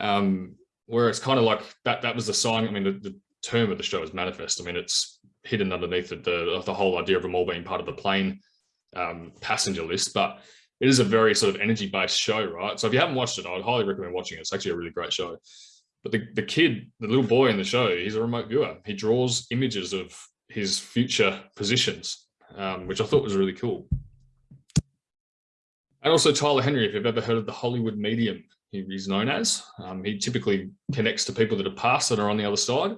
Um, where it's kind of like that, that was the sign. I mean, the, the term of the show is manifest. I mean, it's hidden underneath the, the, the whole idea of them all being part of the plane um, passenger list, but it is a very sort of energy based show, right? So if you haven't watched it, I would highly recommend watching it. It's actually a really great show. But the, the kid, the little boy in the show, he's a remote viewer. He draws images of his future positions, um, which I thought was really cool. And also Tyler Henry, if you've ever heard of the Hollywood medium, he's known as. Um, he typically connects to people that have passed that are on the other side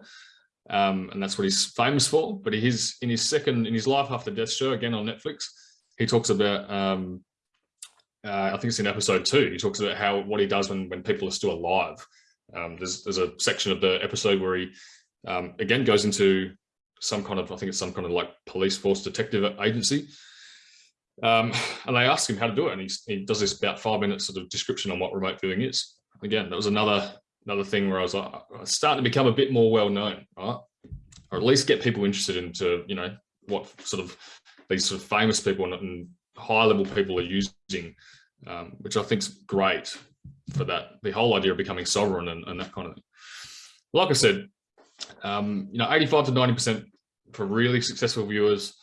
um, and that's what he's famous for. But he's in his second, in his Life After Death show, again on Netflix, he talks about, um, uh, I think it's in episode two, he talks about how what he does when, when people are still alive. Um, there's, there's a section of the episode where he, um, again, goes into some kind of, I think it's some kind of like police force detective agency. Um, and they ask him how to do it. And he, he does this about five minutes sort of description on what remote viewing is. Again, that was another another thing where I was like, starting to become a bit more well known, right? Or at least get people interested into, you know, what sort of these sort of famous people and, high level people are using, um, which I think is great for that, the whole idea of becoming sovereign and, and that kind of thing. Like I said, um, you know, 85 to 90% for really successful viewers,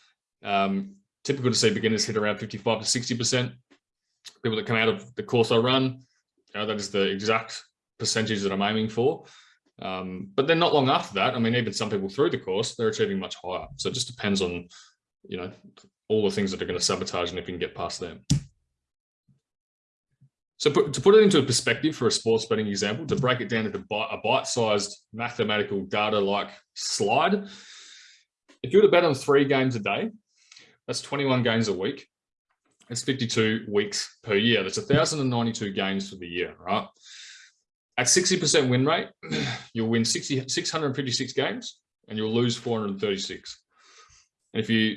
um, typical to see beginners hit around 55 to 60%. People that come out of the course I run, you know, that is the exact percentage that I'm aiming for. Um, but then not long after that, I mean, even some people through the course, they're achieving much higher. So it just depends on, you know, all the things that are going to sabotage and if you can get past them. So put, to put it into a perspective for a sports betting example, to break it down into a bite-sized mathematical data-like slide, if you were to bet on three games a day, that's 21 games a week. It's 52 weeks per year. That's 1,092 games for the year, right? At 60% win rate, <clears throat> you'll win 60, 656 games and you'll lose 436. And if you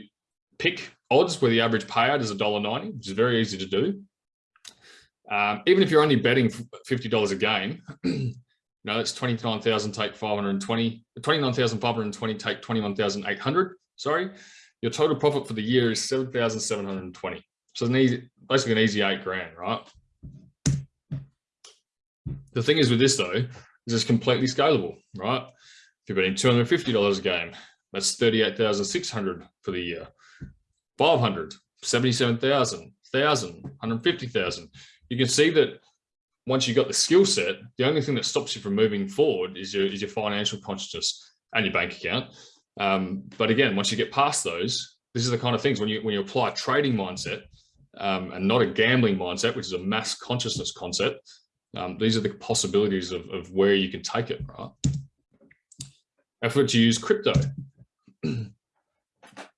pick odds where the average payout is $1.90, which is very easy to do, um, even if you're only betting $50 a game, <clears throat> you know, that's 29,000 take 520, 29,520 take 21,800, sorry. Your total profit for the year is 7,720. So it's an easy, basically an easy eight grand, right? The thing is with this though, is it's completely scalable, right? If you're betting $250 a game, that's 38,600 for the year. 500, 77,000, 1,000, 150,000. You can see that once you've got the skill set, the only thing that stops you from moving forward is your, is your financial consciousness and your bank account. Um, but again, once you get past those, this is the kind of things when you when you apply a trading mindset um, and not a gambling mindset, which is a mass consciousness concept, um, these are the possibilities of, of where you can take it, right? Effort to use crypto. <clears throat>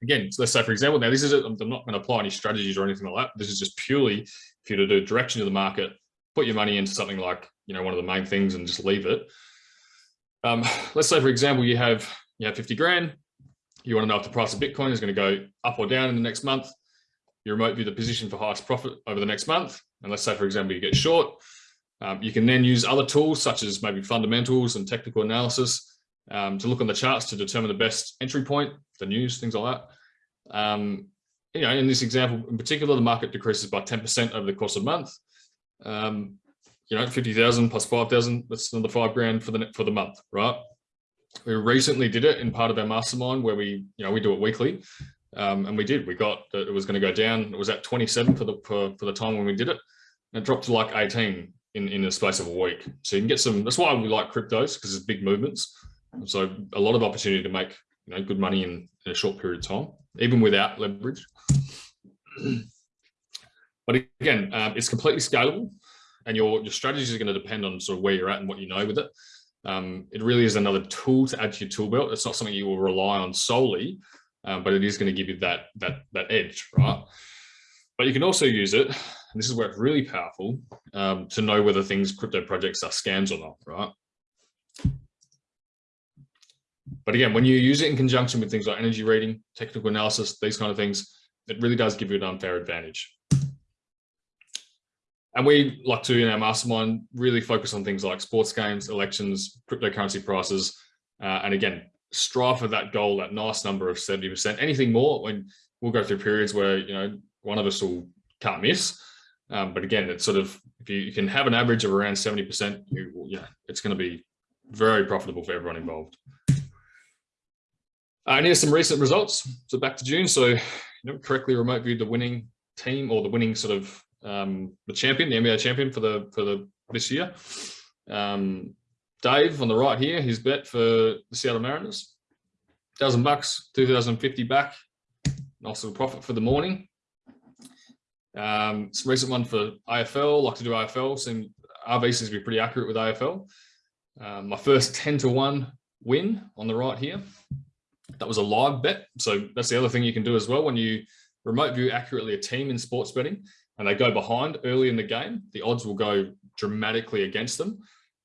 Again, so let's say, for example, now this is, I'm not going to apply any strategies or anything like that. This is just purely for you to do direction of the market, put your money into something like, you know, one of the main things and just leave it. Um, let's say, for example, you have, you have 50 grand, you want to know if the price of Bitcoin is going to go up or down in the next month. You remote view the position for highest profit over the next month. And let's say, for example, you get short. Um, you can then use other tools such as maybe fundamentals and technical analysis um, to look on the charts to determine the best entry point, the news, things like that. Um, you know, in this example in particular, the market decreases by 10% over the course of a month. Um, you know, 50,000 plus 5,000, that's another five grand for the for the month, right? We recently did it in part of our mastermind where we, you know, we do it weekly. Um, and we did, we got, it was going to go down. It was at 27 for the, for, for the time when we did it. And it dropped to like 18 in, in the space of a week. So you can get some, that's why we like cryptos because it's big movements. So a lot of opportunity to make, you know, good money in, in a short period of time, even without leverage. but again, um, it's completely scalable and your, your strategies are going to depend on sort of where you're at and what you know with it. Um, it really is another tool to add to your tool belt. It's not something you will rely on solely, um, but it is going to give you that, that, that edge, right? But you can also use it, and this is where it's really powerful, um, to know whether things, crypto projects are scams or not, right? But again, when you use it in conjunction with things like energy reading, technical analysis, these kind of things, it really does give you an unfair advantage. And we like to, in our mastermind, really focus on things like sports games, elections, cryptocurrency prices, uh, and again, strive for that goal, that nice number of 70%. Anything more, when we'll go through periods where, you know, one of us will can't miss. Um, but again, it's sort of, if you, you, can have an average of around 70%, you, yeah, it's going to be very profitable for everyone involved. Uh, and here's some recent results. So back to June. So, you know, correctly remote viewed the winning team or the winning sort of um, the champion, the NBA champion for the for the this year. Um, Dave on the right here, his bet for the Seattle Mariners, thousand bucks, two thousand fifty back. Nice little profit for the morning. Um, some recent one for AFL, like to do AFL. Seem RV seems to be pretty accurate with AFL. Um, my first 10 to 1 win on the right here. That was a live bet. So that's the other thing you can do as well when you remote view accurately a team in sports betting and they go behind early in the game, the odds will go dramatically against them.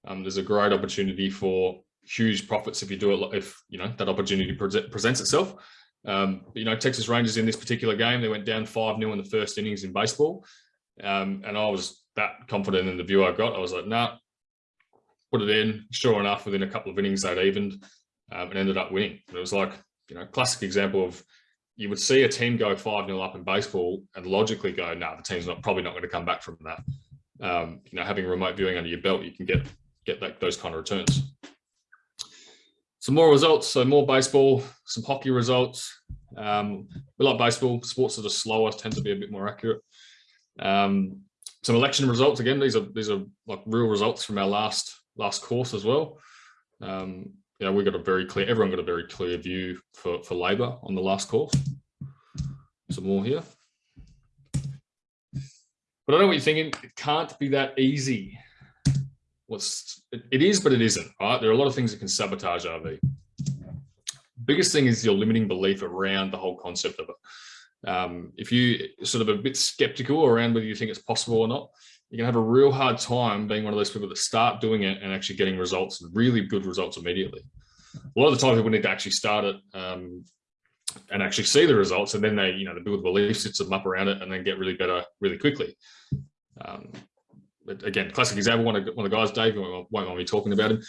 Um, there's a great opportunity for huge profits if you do it, if you know that opportunity presents itself. Um, you know, Texas Rangers in this particular game, they went down 5 0 in the first innings in baseball. Um, and I was that confident in the view I got. I was like, nah, put it in. Sure enough, within a couple of innings, they'd evened um, and ended up winning. And it was like, you know, classic example of you would see a team go 5 0 up in baseball and logically go, no, nah, the team's not probably not going to come back from that. Um, you know, having remote viewing under your belt, you can get get that, those kind of returns. Some more results, so more baseball, some hockey results. Um, we like baseball, sports that are slower tend to be a bit more accurate. Um, some election results, again, these are these are like real results from our last last course as well. Um, you know, we got a very clear, everyone got a very clear view for, for Labor on the last course. Some more here. But I know what you're thinking, it can't be that easy. What's it, it is, but it isn't, right? There are a lot of things that can sabotage RV. Biggest thing is your limiting belief around the whole concept of it. Um, if you sort of a bit skeptical around whether you think it's possible or not, you're gonna have a real hard time being one of those people that start doing it and actually getting results, really good results immediately. A lot of the time people need to actually start it um, and actually see the results and then they, you know, they build the belief system up around it and then get really better really quickly. Um, again, classic example, one of, one of the guys, Dave, won't mind me talking about him,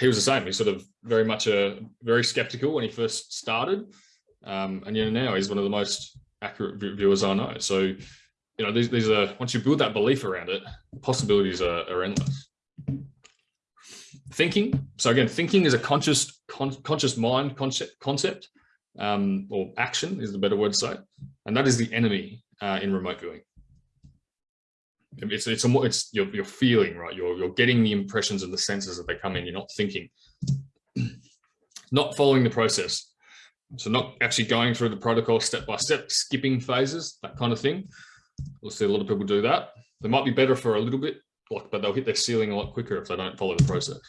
he was the same. He's sort of very much a very skeptical when he first started. Um, and you know, now he's one of the most accurate viewers I know. So you know, these, these are, once you build that belief around it, possibilities are, are endless. Thinking. So again, thinking is a conscious, con conscious mind concept, concept um, or action is the better word to say. And that is the enemy uh, in remote viewing. it's it's a it's you're, you're feeling right you're you're getting the impressions and the senses that they come in you're not thinking <clears throat> not following the process so not actually going through the protocol step by step skipping phases that kind of thing we'll see a lot of people do that they might be better for a little bit but they'll hit their ceiling a lot quicker if they don't follow the process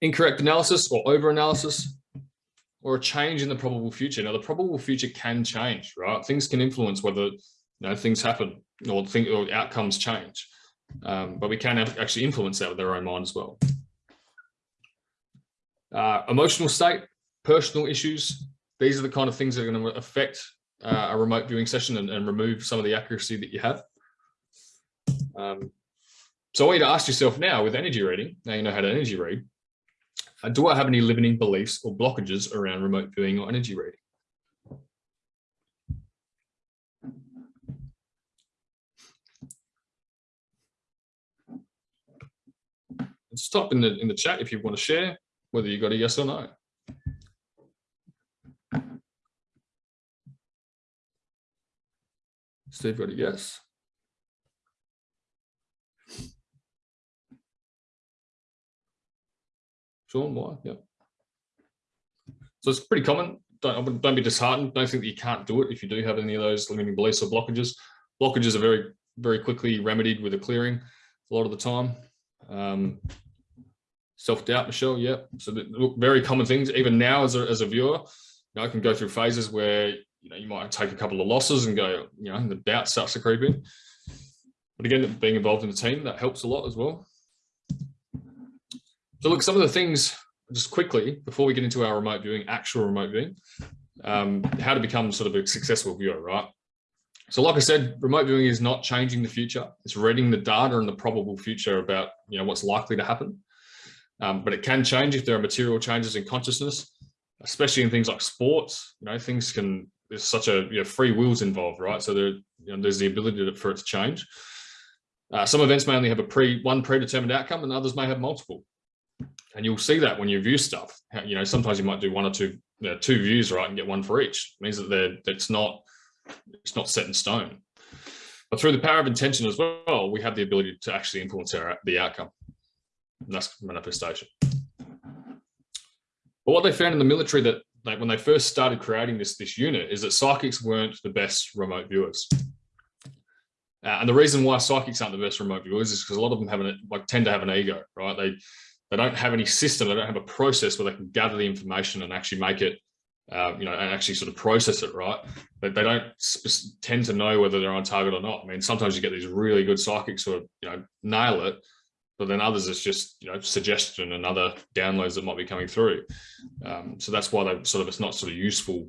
incorrect analysis or over analysis or a change in the probable future now the probable future can change right things can influence whether you know, things happen or think or outcomes change. Um, but we can actually influence that with our own mind as well. Uh, emotional state, personal issues. These are the kind of things that are going to affect uh, a remote viewing session and, and, remove some of the accuracy that you have. Um, so I want you to ask yourself now with energy reading, now you know how to energy read, uh, do I have any limiting beliefs or blockages around remote viewing or energy reading? Stop in the in the chat if you want to share whether you got a yes or no. Steve got a yes. Sean, why? Yeah. So it's pretty common. Don't, don't be disheartened. Don't think that you can't do it if you do have any of those limiting beliefs or blockages. Blockages are very, very quickly remedied with a clearing a lot of the time. Um, Self-doubt, Michelle, yeah. So look, very common things. Even now as a, as a viewer, you know, I can go through phases where you know you might take a couple of losses and go, you know, the doubt starts to creep in. But again, being involved in the team, that helps a lot as well. So look, some of the things, just quickly, before we get into our remote viewing, actual remote viewing, um, how to become sort of a successful viewer, right? So like I said, remote viewing is not changing the future. It's reading the data and the probable future about you know what's likely to happen. Um, but it can change if there are material changes in consciousness, especially in things like sports. You know, things can, there's such a, you know, free wills involved, right? So there, you know, there's the ability to, for it to change. Uh, some events may only have a pre one predetermined outcome and others may have multiple. And you'll see that when you view stuff, you know, sometimes you might do one or two, you know, two views, right, and get one for each. It means that they're, it's not, it's not set in stone. But through the power of intention as well, we have the ability to actually influence our, the outcome. And that's manifestation. But what they found in the military that like when they first started creating this, this unit is that psychics weren't the best remote viewers. Uh, and the reason why psychics aren't the best remote viewers is because a lot of them have an, like tend to have an ego, right? They they don't have any system, they don't have a process where they can gather the information and actually make it, uh, you know, and actually sort of process it, right? But they don't tend to know whether they're on target or not. I mean, sometimes you get these really good psychics who, you know, nail it, but then others it's just you know suggestion and other downloads that might be coming through. Um, so that's why they sort of it's not sort of useful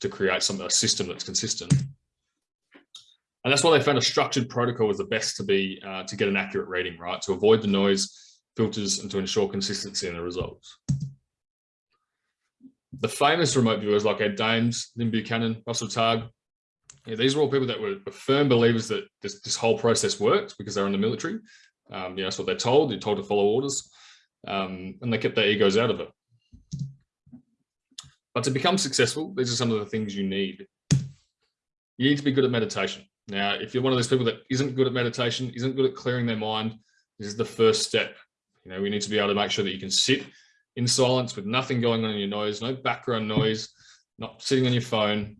to create some a system that's consistent. And that's why they found a structured protocol was the best to be uh, to get an accurate reading right? To avoid the noise filters and to ensure consistency in the results. The famous remote viewers like Ed Dames, Lynn Buchanan, Russell Targ, yeah, these are all people that were firm believers that this, this whole process works because they're in the military um, you know, that's what they're told. They're told to follow orders, um, and they kept their egos out of it. But to become successful, these are some of the things you need. You need to be good at meditation. Now, if you're one of those people that isn't good at meditation, isn't good at clearing their mind, this is the first step. You know, we need to be able to make sure that you can sit in silence with nothing going on in your nose, no background noise, not sitting on your phone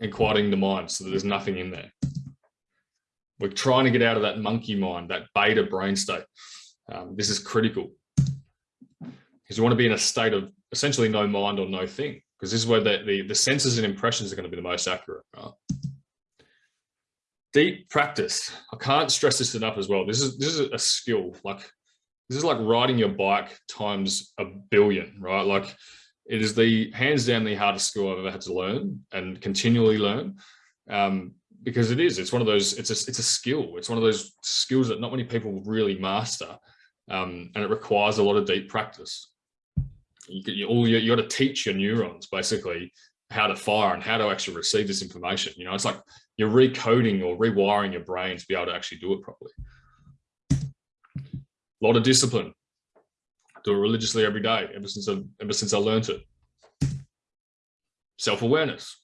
and quieting the mind so that there's nothing in there. We're trying to get out of that monkey mind, that beta brain state. Um, this is critical because you want to be in a state of essentially no mind or no thing, because this is where the, the, the senses and impressions are going to be the most accurate. Right? Deep practice. I can't stress this enough as well. This is this is a skill. Like this is like riding your bike times a billion, right? Like it is the hands down the hardest skill I've ever had to learn and continually learn. Um, because it is it's one of those it's a it's a skill. It's one of those skills that not many people really master um, and it requires a lot of deep practice. You, you all you, you got to teach your neurons basically how to fire and how to actually receive this information you know? It's like you're recoding or rewiring your brain to be able to actually do it properly. A lot of discipline. Do it religiously every day ever since i ever since i learned it. Self-awareness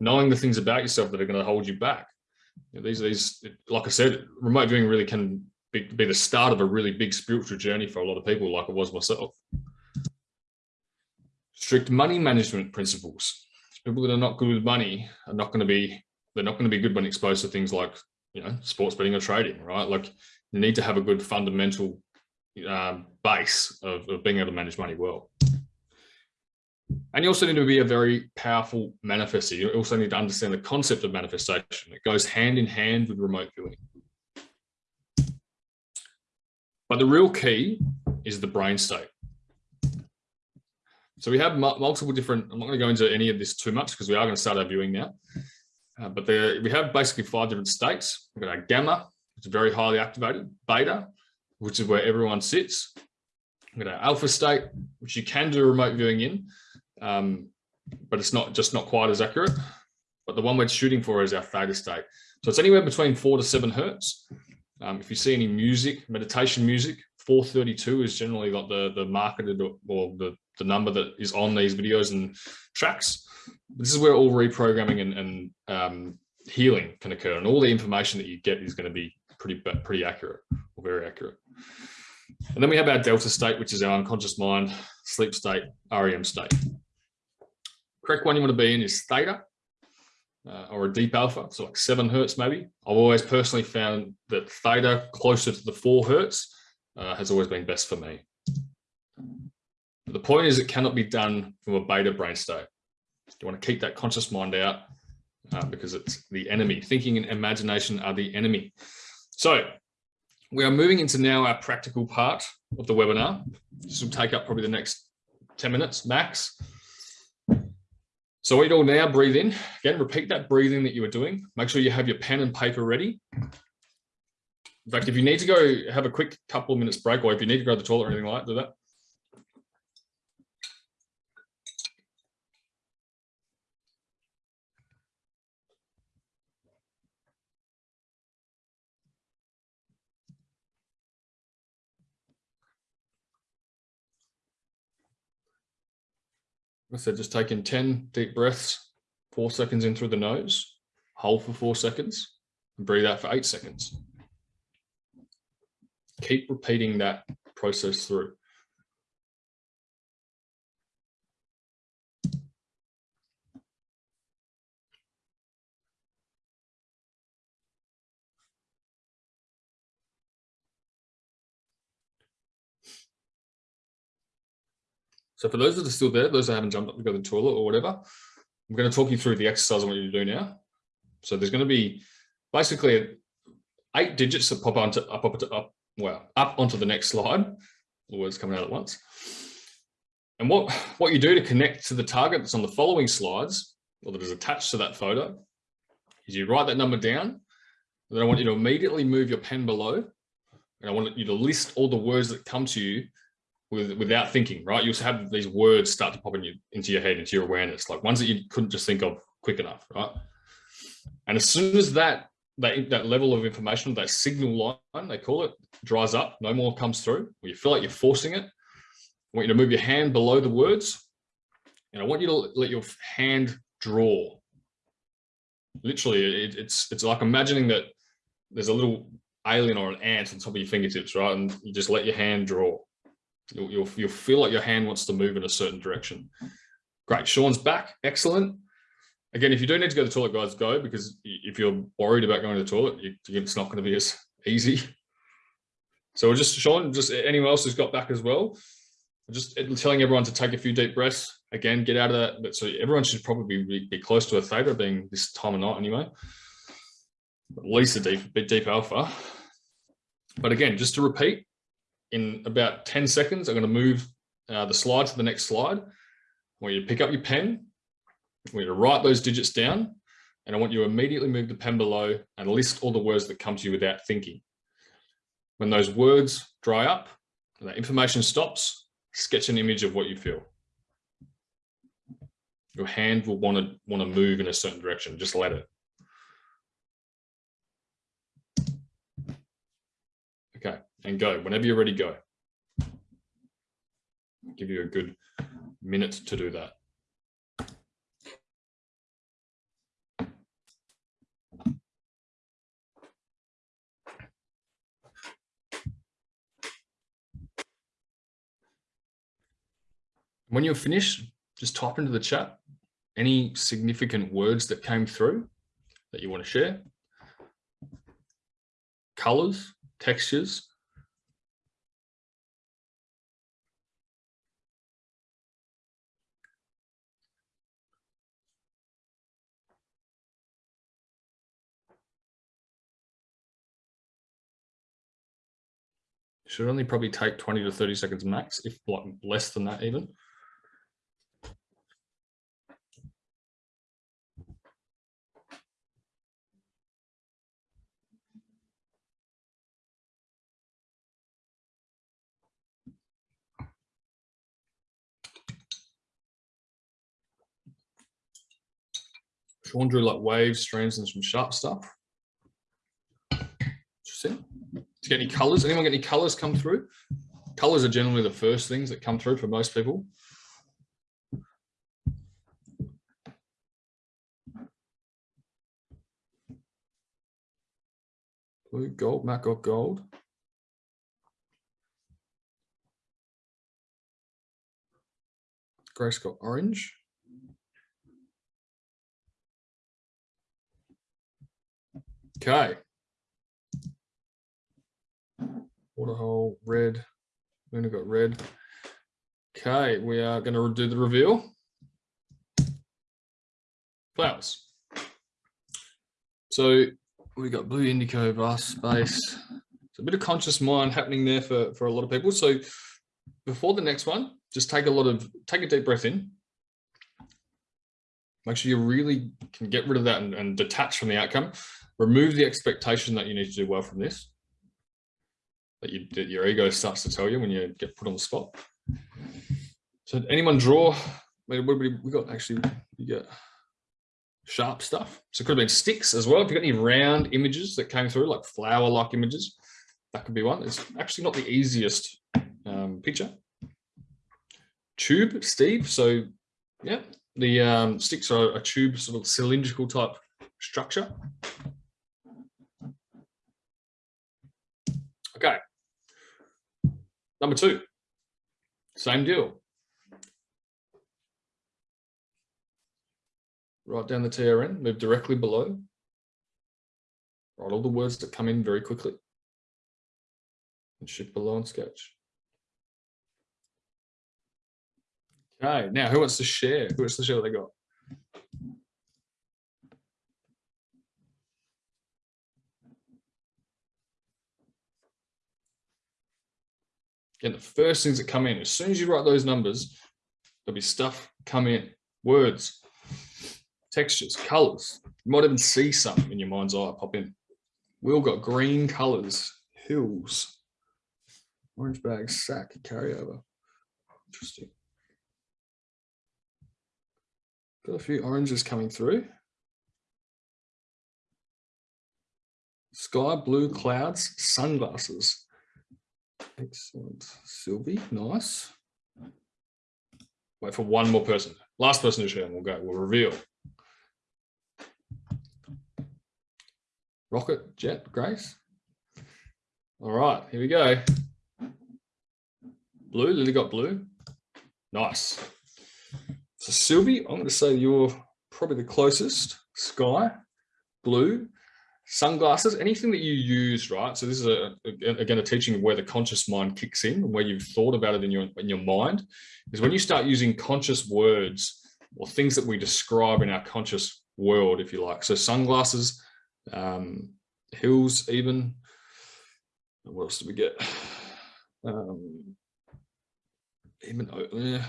knowing the things about yourself that are going to hold you back. You know, these, these, like I said, remote viewing really can be, be the start of a really big spiritual journey for a lot of people, like it was myself. Strict money management principles. People that are not good with money are not going to be, they're not going to be good when exposed to things like, you know, sports betting or trading, right? Like you need to have a good fundamental um, base of, of being able to manage money well. And you also need to be a very powerful manifester. You also need to understand the concept of manifestation. It goes hand in hand with remote viewing. But the real key is the brain state. So we have multiple different, I'm not going to go into any of this too much because we are going to start our viewing now. Uh, but there, we have basically five different states. We've got our gamma, which is very highly activated, beta, which is where everyone sits. We've got our alpha state, which you can do remote viewing in, um, but it's not just not quite as accurate. But the one we're shooting for is our theta state. So it's anywhere between four to seven hertz. Um, if you see any music, meditation music, 432 is generally like the, the marketed or, the, the number that is on these videos and tracks. This is where all reprogramming and, and um, healing can occur. And all the information that you get is going to be pretty, pretty accurate or very accurate. And then we have our delta state, which is our unconscious mind, sleep state, REM state. Correct one you want to be in is theta uh, or a deep alpha, so like seven hertz maybe. I've always personally found that theta closer to the four hertz uh, has always been best for me. But the point is it cannot be done from a beta brain state. You want to keep that conscious mind out uh, because it's the enemy. Thinking and imagination are the enemy. So we are moving into now our practical part of the webinar. This will take up probably the next 10 minutes max. So what you do now, breathe in. Again, repeat that breathing that you were doing. Make sure you have your pen and paper ready. In fact, if you need to go have a quick couple of minutes break, or if you need to go to the toilet or anything like that, do that. Said, just taking 10 deep breaths, four seconds in through the nose, hold for four seconds, and breathe out for eight seconds. Keep repeating that process through. So for those that are still there, those that haven't jumped up to go to the toilet or whatever, I'm going to talk you through the exercise I want you to do now. So there's going to be basically eight digits that pop onto up, up, up, well, up onto the next slide. The words coming out at once. And what, what you do to connect to the target that's on the following slides, or that is attached to that photo, is you write that number down. Then I want you to immediately move your pen below. And I want you to list all the words that come to you with, without thinking, right? You'll have these words start to pop in you, into your head, into your awareness, like ones that you couldn't just think of quick enough, right? And as soon as that, that, that level of information, that signal line, they call it, dries up, no more comes through, or you feel like you're forcing it, I want you to move your hand below the words, and I want you to let your hand draw. Literally, it, it's it's like imagining that there's a little alien or an ant on top of your fingertips, right? And you just let your hand draw. You'll, you'll, you'll feel like your hand wants to move in a certain direction. Great, Sean's back, excellent. Again, if you do need to go to the toilet, guys, go, because if you're worried about going to the toilet, you, it's not gonna be as easy. So just, Sean, just anyone else who's got back as well, just telling everyone to take a few deep breaths. Again, get out of that. But so everyone should probably be, be close to a theta being this time of night anyway. At least a deep, bit deep alpha. But again, just to repeat, in about 10 seconds, I'm going to move uh, the slide to the next slide. I want you to pick up your pen. I want you to write those digits down. And I want you to immediately move the pen below and list all the words that come to you without thinking. When those words dry up and that information stops, sketch an image of what you feel. Your hand will want to want to move in a certain direction. Just let it. and go. Whenever you're ready, go. I'll give you a good minute to do that. When you're finished, just type into the chat any significant words that came through that you want to share, colors, textures, should only probably take 20 to 30 seconds max, if like less than that even. Sean drew like waves, streams, and some sharp stuff. Interesting get any colors? Anyone get any colors come through? Colors are generally the first things that come through for most people. Blue, gold, Matt got gold. Grace got orange. Okay. Waterhole, red. Luna got red. Okay, we are going to do the reveal. Flowers. So we got blue indigo, vast space. It's a bit of conscious mind happening there for, for a lot of people. So before the next one, just take a lot of, take a deep breath in. Make sure you really can get rid of that and, and detach from the outcome. Remove the expectation that you need to do well from this that, you, that your ego starts to tell you when you get put on the spot. So anyone draw? What we, we got actually, you get sharp stuff. So it could have been sticks as well. If you've got any round images that came through, like flower-like images, that could be one. It's actually not the easiest um, picture. Tube, Steve. So yeah, the um, sticks are a tube sort of cylindrical type structure. Okay. Number two, same deal. Write down the TRN, move directly below. Write all the words that come in very quickly. And shift below and sketch. Okay, now who wants to share? Who wants to share what they got? Again, the first things that come in, as soon as you write those numbers, there'll be stuff come in, words, textures, colors. You might even see some in your mind's eye pop in. We all got green colors, hills, orange bag, sack, carryover. Interesting. Got a few oranges coming through. Sky blue clouds, sunglasses. Excellent. Sylvie, nice. Wait for one more person. Last person to share and we'll go, we'll reveal. Rocket, Jet, Grace. All right, here we go. Blue, Lily got blue. Nice. So Sylvie, I'm going to say you're probably the closest. Sky, blue sunglasses, anything that you use, right? So this is a, again a teaching of where the conscious mind kicks in, and where you've thought about it in your in your mind, is when you start using conscious words or things that we describe in our conscious world, if you like. So sunglasses, um, hills, even. What else do we get? Um, even yeah,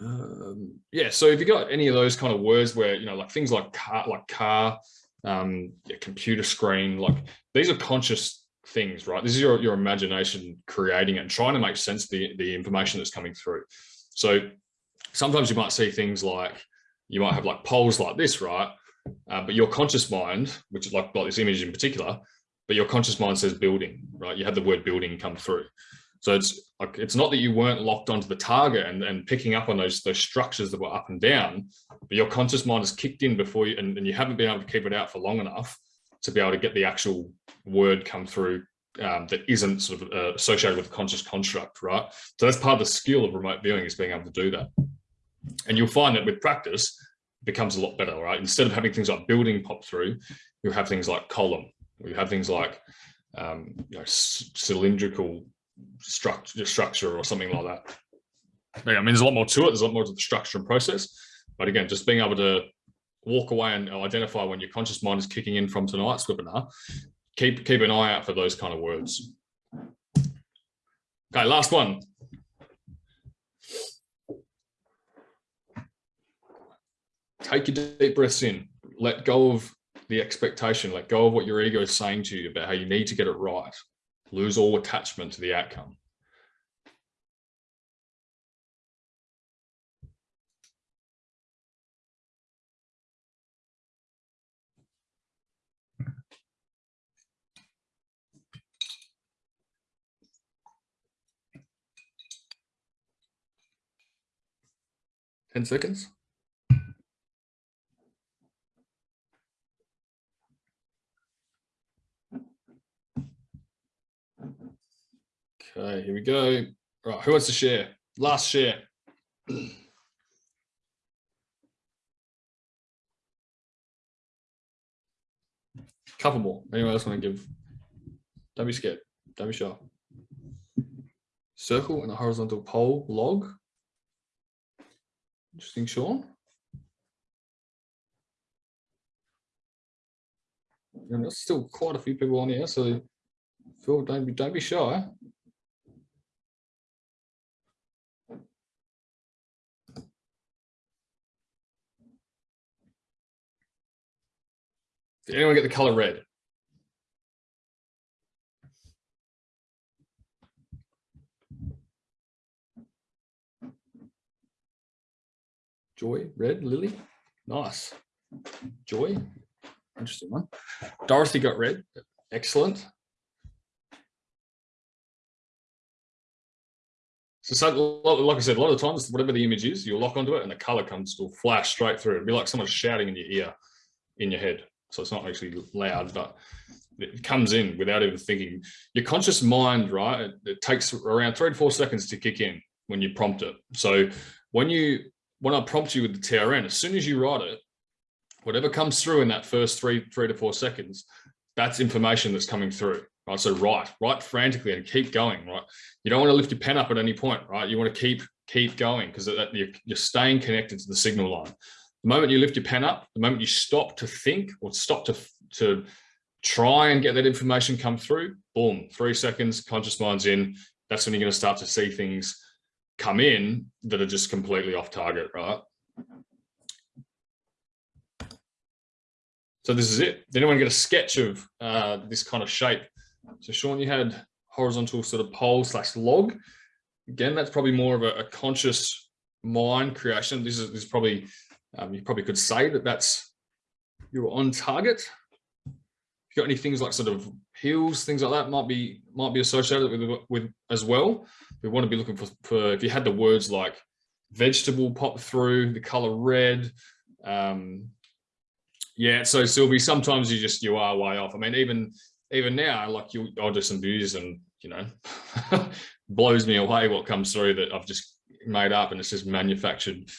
um, yeah so if you got any of those kind of words where you know like things like car like car um, computer screen, like these are conscious things, right? This is your, your imagination creating it and trying to make sense of the, the information that's coming through. So sometimes you might see things like, you might have like poles like this, right? Uh, but your conscious mind, which is like, like this image in particular, but your conscious mind says building, right? You had the word building come through. So it's like it's not that you weren't locked onto the target and, and picking up on those those structures that were up and down, but your conscious mind has kicked in before you and, and you haven't been able to keep it out for long enough to be able to get the actual word come through um, that isn't sort of uh, associated with a conscious construct, right? So that's part of the skill of remote viewing is being able to do that. And you'll find that with practice, it becomes a lot better, right? Instead of having things like building pop through, you'll have things like column, you have things like um, you know, cylindrical structure, structure or something like that. Yeah, I mean, there's a lot more to it. There's a lot more to the structure and process. But again, just being able to walk away and identify when your conscious mind is kicking in from tonight's webinar, keep keep an eye out for those kind of words. Okay, last one. Take your deep breaths in. Let go of the expectation. Let go of what your ego is saying to you about how you need to get it right. Lose all attachment to the outcome. Ten seconds. Okay, here we go. Right, who wants to share? Last share. <clears throat> Couple more. Anyone else want to give? Don't be scared. Don't be shy. Circle and a horizontal pole log. Interesting, Sean. And there's still quite a few people on here, so Phil, don't be don't be shy. Did anyone get the color red? Joy, red, Lily, nice. Joy, interesting one. Dorothy got red, excellent. So, so, like I said, a lot of times, whatever the image is, you'll lock onto it and the color comes will flash straight through. It'd be like someone shouting in your ear, in your head. So it's not actually loud, but it comes in without even thinking. Your conscious mind, right? It, it, takes around three to four seconds to kick in when you prompt it. So when you when I prompt you with the TRN, as soon as you write it, whatever comes through in that first three three to four seconds, that's information that's coming through. Right. So write, write frantically and keep going. Right. You don't want to lift your pen up at any point. Right. You want to keep keep going because you're, you're staying connected to the signal line. The moment you lift your pen up, the moment you stop to think or stop to, to try and get that information come through, boom, three seconds, conscious mind's in. That's when you're going to start to see things come in that are just completely off target, right? So this is it. Did anyone get a sketch of uh, this kind of shape? So Sean, you had horizontal sort of pole slash log. Again, that's probably more of a, a conscious mind creation. This is, this is probably um, you probably could say that that's you're on target. If you got any things like sort of heels, things like that might be might be associated with with as well. We want to be looking for, for if you had the words like vegetable pop through, the color red. Um, yeah, so Sylvie, sometimes you just you are way off. I mean, even even now, like you, I'll do some views and you know, <laughs> blows me away what comes through that I've just made up and it's just manufactured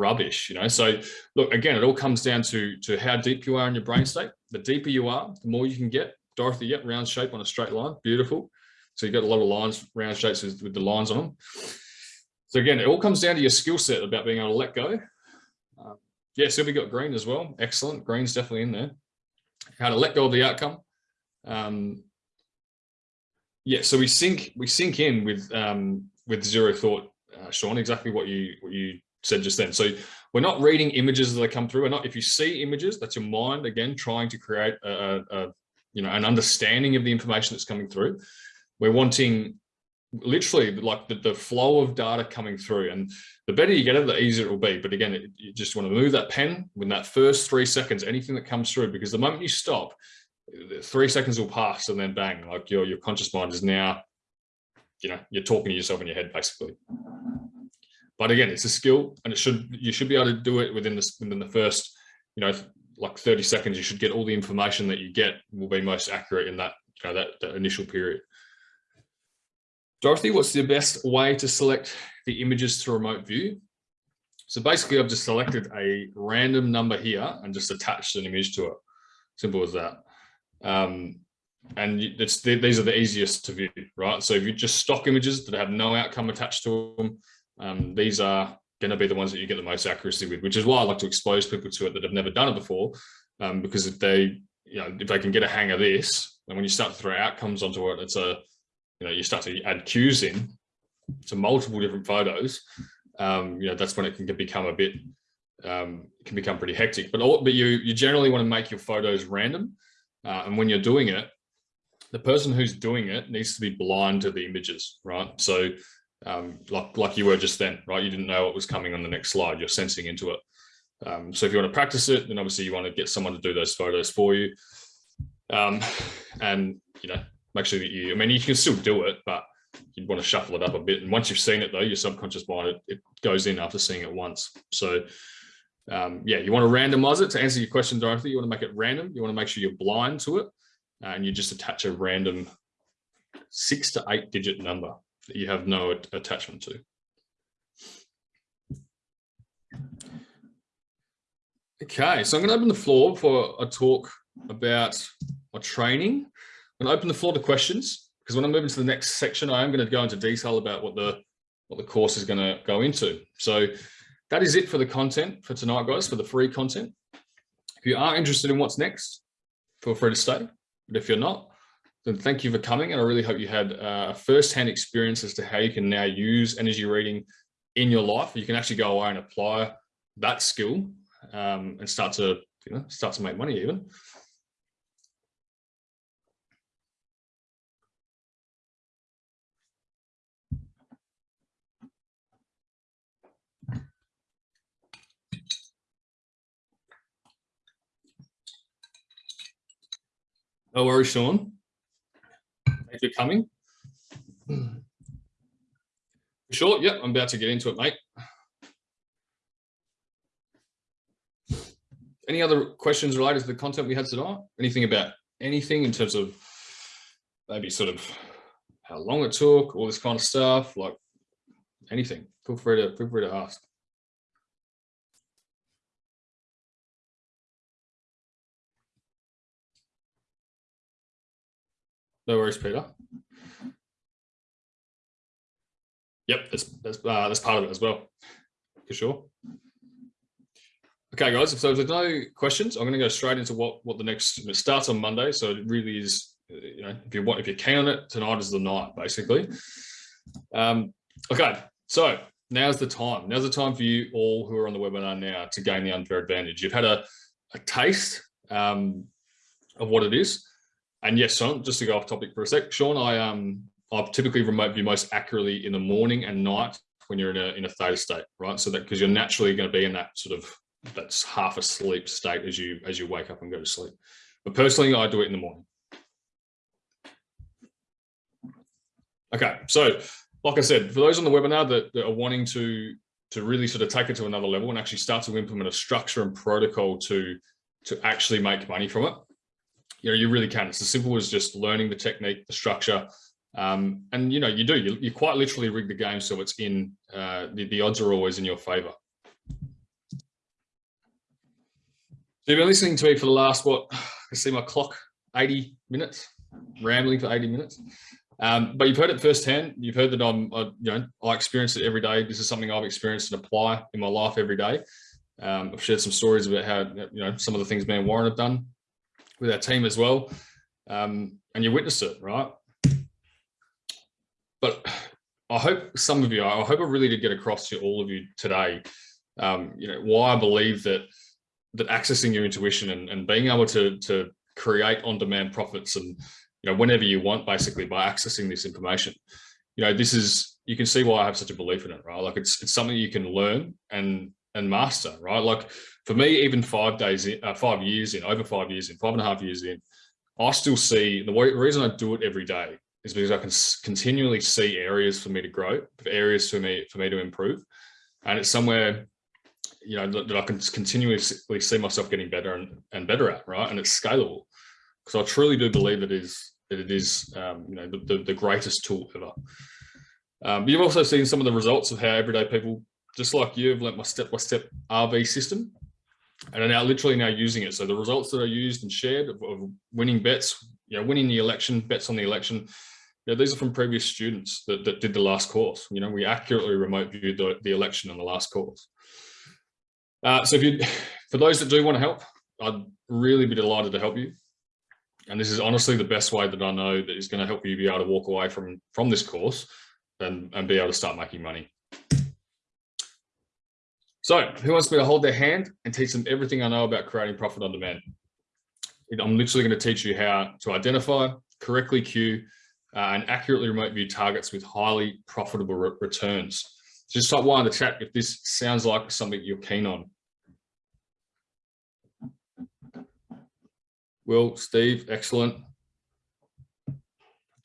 rubbish, you know? So look, again, it all comes down to, to how deep you are in your brain state. The deeper you are, the more you can get. Dorothy, yep, round shape on a straight line, beautiful. So you've got a lot of lines, round shapes with, with the lines on them. So again, it all comes down to your skill set about being able to let go. Uh, yeah, Sylvie got green as well. Excellent. Green's definitely in there. How to let go of the outcome. Um, yeah, so we sink we sink in with um, with zero thought, uh, Sean. Exactly what you what you said just then. So we're not reading images they come through. We're not, if you see images, that's your mind, again, trying to create a, a, you know, an understanding of the information that's coming through. We're wanting literally like the, the flow of data coming through and the better you get it, the easier it will be. But again, it, you just want to move that pen when that first three seconds, anything that comes through, because the moment you stop, three seconds will pass and then bang, like your, your conscious mind is now, you know, you're talking to yourself in your head, basically. But again, it's a skill and it should you should be able to do it within the, within the first, you know, like 30 seconds, you should get all the information that you get will be most accurate in that you know, that, that initial period. Dorothy, what's the best way to select the images to remote view? So basically I've just selected a random number here and just attached an image to it. Simple as that. Um, and it's these are the easiest to view, right? So if you just stock images that have no outcome attached to them, um, these are going to be the ones that you get the most accuracy with, which is why I like to expose people to it that have never done it before, um, because if they, you know, if they can get a hang of this, and when you start to throw outcomes onto it, it's a, you know, you start to add cues in to multiple different photos, um, you know, that's when it can become a bit, um, can become pretty hectic. But all, but you you generally want to make your photos random, uh, and when you're doing it, the person who's doing it needs to be blind to the images, right? So um, like, like you were just then, right? You didn't know what was coming on the next slide. You're sensing into it. Um, so if you want to practice it, then obviously you want to get someone to do those photos for you. Um, and, you know, make sure that you, I mean, you can still do it, but you'd want to shuffle it up a bit. And once you've seen it though, your subconscious mind, it, it goes in after seeing it once. So um, yeah, you want to randomize it to answer your question, Dorothy. You want to make it random. You want to make sure you're blind to it and you just attach a random six to eight digit number that you have no attachment to. Okay, so I'm going to open the floor for a talk about my training. I'm going to open the floor to questions because when I move into the next section, I am going to go into detail about what the what the course is going to go into. So that is it for the content for tonight, guys, for the free content. If you are interested in what's next, feel free to stay. But if you're not, then thank you for coming. And I really hope you had uh, a first-hand experience as to how you can now use energy reading in your life. You can actually go away and apply that skill um, and start to, you know, start to make money even. No worries, Sean. For coming. Sure, yep, I'm about to get into it, mate. Any other questions related to the content we had tonight? Anything about anything in terms of maybe sort of how long it took, all this kind of stuff, like anything? Feel free to feel free to ask. No worries, Peter. Yep, that's that's uh, that's part of it as well, for sure. Okay, guys. So if there's no questions, I'm going to go straight into what what the next. It starts on Monday, so it really is. You know, if you want, if you can on it, tonight is the night, basically. Um, okay, so now's the time. Now's the time for you all who are on the webinar now to gain the unfair advantage. You've had a, a taste um, of what it is. And yes, Sean, just to go off topic for a sec, Sean, I um I typically remote view most accurately in the morning and night when you're in a in a theta state, right? So that because you're naturally going to be in that sort of that's half asleep state as you as you wake up and go to sleep. But personally, I do it in the morning. Okay, so like I said, for those on the webinar that, that are wanting to to really sort of take it to another level and actually start to implement a structure and protocol to to actually make money from it, you know, you really can. It's as simple as just learning the technique, the structure, um, and you know, you do. You, you quite literally rig the game so it's in. Uh, the, the odds are always in your favor. So you've been listening to me for the last what? <sighs> I see my clock, 80 minutes, rambling for 80 minutes. Um, but you've heard it firsthand. You've heard that I'm, I, you know, I experience it every day. This is something I've experienced and apply in my life every day. Um, I've shared some stories about how, you know, some of the things me and Warren have done with our team as well. Um, and you witness it, right? But I hope some of you, I hope I really did get across to all of you today, um, you know, why I believe that that accessing your intuition and, and being able to, to create on-demand profits and, you know, whenever you want, basically by accessing this information, you know, this is, you can see why I have such a belief in it, right? Like it's, it's something you can learn and, and master, right? Like for me, even five days in, uh, five years in, over five years in, five and a half years in, I still see the reason I do it every day is because I can continually see areas for me to grow, areas for me for me to improve, and it's somewhere you know that, that I can continuously see myself getting better and, and better at, right? And it's scalable because I truly do believe it is that it is, um, you know, the, the, the, greatest tool ever. Um, you've also seen some of the results of how everyday people, just like you, have learnt my step-by-step -step RV system and are now literally now using it. So the results that are used and shared of, of winning bets, you know, winning the election, bets on the election, yeah, these are from previous students that, that did the last course. You know, we accurately remote viewed the, the election on the last course. Uh, so if you, <sighs> for those that do want to help, I'd really be delighted to help you. And this is honestly the best way that I know that is going to help you be able to walk away from, from this course and, and be able to start making money. So who wants me to hold their hand and teach them everything I know about creating profit on demand? I'm literally going to teach you how to identify, correctly cue, uh, and accurately remote view targets with highly profitable re returns. So just type one in the chat if this sounds like something you're keen on. Will, Steve, excellent.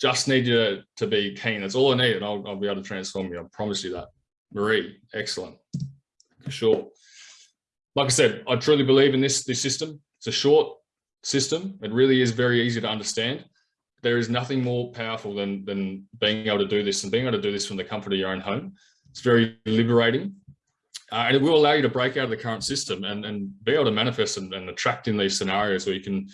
Just need you to, be keen. That's all I need, and I'll, I'll be able to transform you. I promise you that. Marie, excellent. Sure. Like I said, I truly believe in this, this system. It's a short system. It really is very easy to understand. There is nothing more powerful than, than being able to do this and being able to do this from the comfort of your own home. It's very liberating. Uh, and it will allow you to break out of the current system and, and be able to manifest and, and attract in these scenarios where you can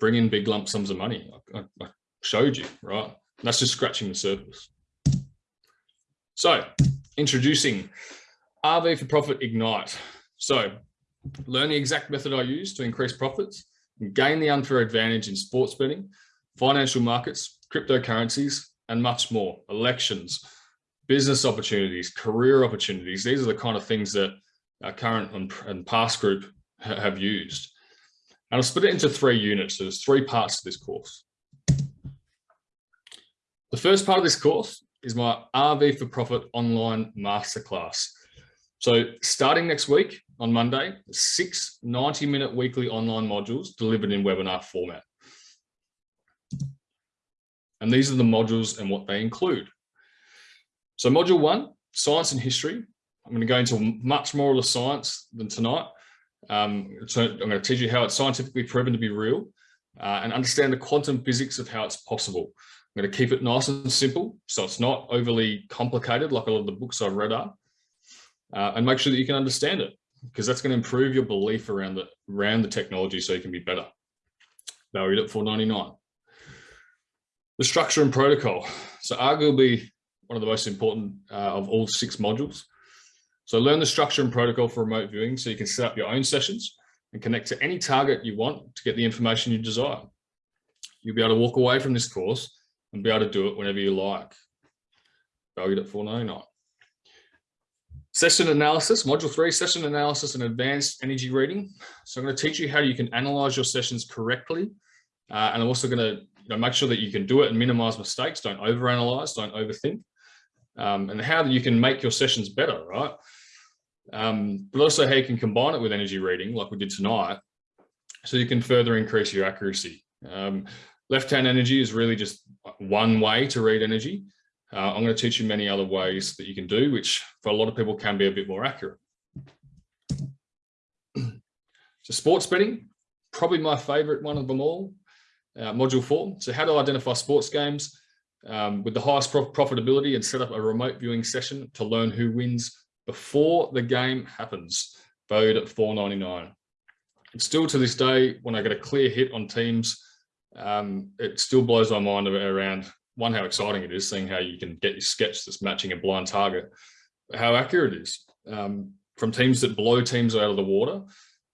bring in big lump sums of money. I, I showed you, right? That's just scratching the surface. So introducing RV for Profit Ignite. So learn the exact method I use to increase profits, gain the unfair advantage in sports betting, financial markets, cryptocurrencies, and much more, elections, business opportunities, career opportunities. These are the kind of things that our current and past group have used. And I'll split it into three units. So there's three parts to this course. The first part of this course is my RV for Profit online masterclass. So starting next week on Monday, six 90 minute weekly online modules delivered in webinar format. And these are the modules and what they include. So module one, science and history. I'm going to go into much more of the science than tonight. Um, so I'm going to teach you how it's scientifically proven to be real uh, and understand the quantum physics of how it's possible. I'm going to keep it nice and simple, so it's not overly complicated like a lot of the books I've read are uh, and make sure that you can understand it because that's going to improve your belief around the around the technology so you can be better. Valued at 499. The structure and protocol. So arguably one of the most important uh, of all six modules. So learn the structure and protocol for remote viewing so you can set up your own sessions and connect to any target you want to get the information you desire. You'll be able to walk away from this course and be able to do it whenever you like. Valued at 499. Session analysis, module three, session analysis and advanced energy reading. So I'm going to teach you how you can analyze your sessions correctly. Uh, and I'm also going to you know, make sure that you can do it and minimize mistakes. Don't overanalyze, don't overthink. Um, and how you can make your sessions better, right? Um, but also how you can combine it with energy reading like we did tonight. So you can further increase your accuracy. Um, Left-hand energy is really just one way to read energy. Uh, I'm going to teach you many other ways that you can do, which for a lot of people can be a bit more accurate. So sports betting, probably my favorite one of them all, uh, module four. So how to identify sports games um, with the highest profitability and set up a remote viewing session to learn who wins before the game happens, valued at 4.99. It's still to this day, when I get a clear hit on teams, um, it still blows my mind around one, how exciting it is seeing how you can get your sketch that's matching a blind target, how accurate it is. Um, from teams that blow teams out of the water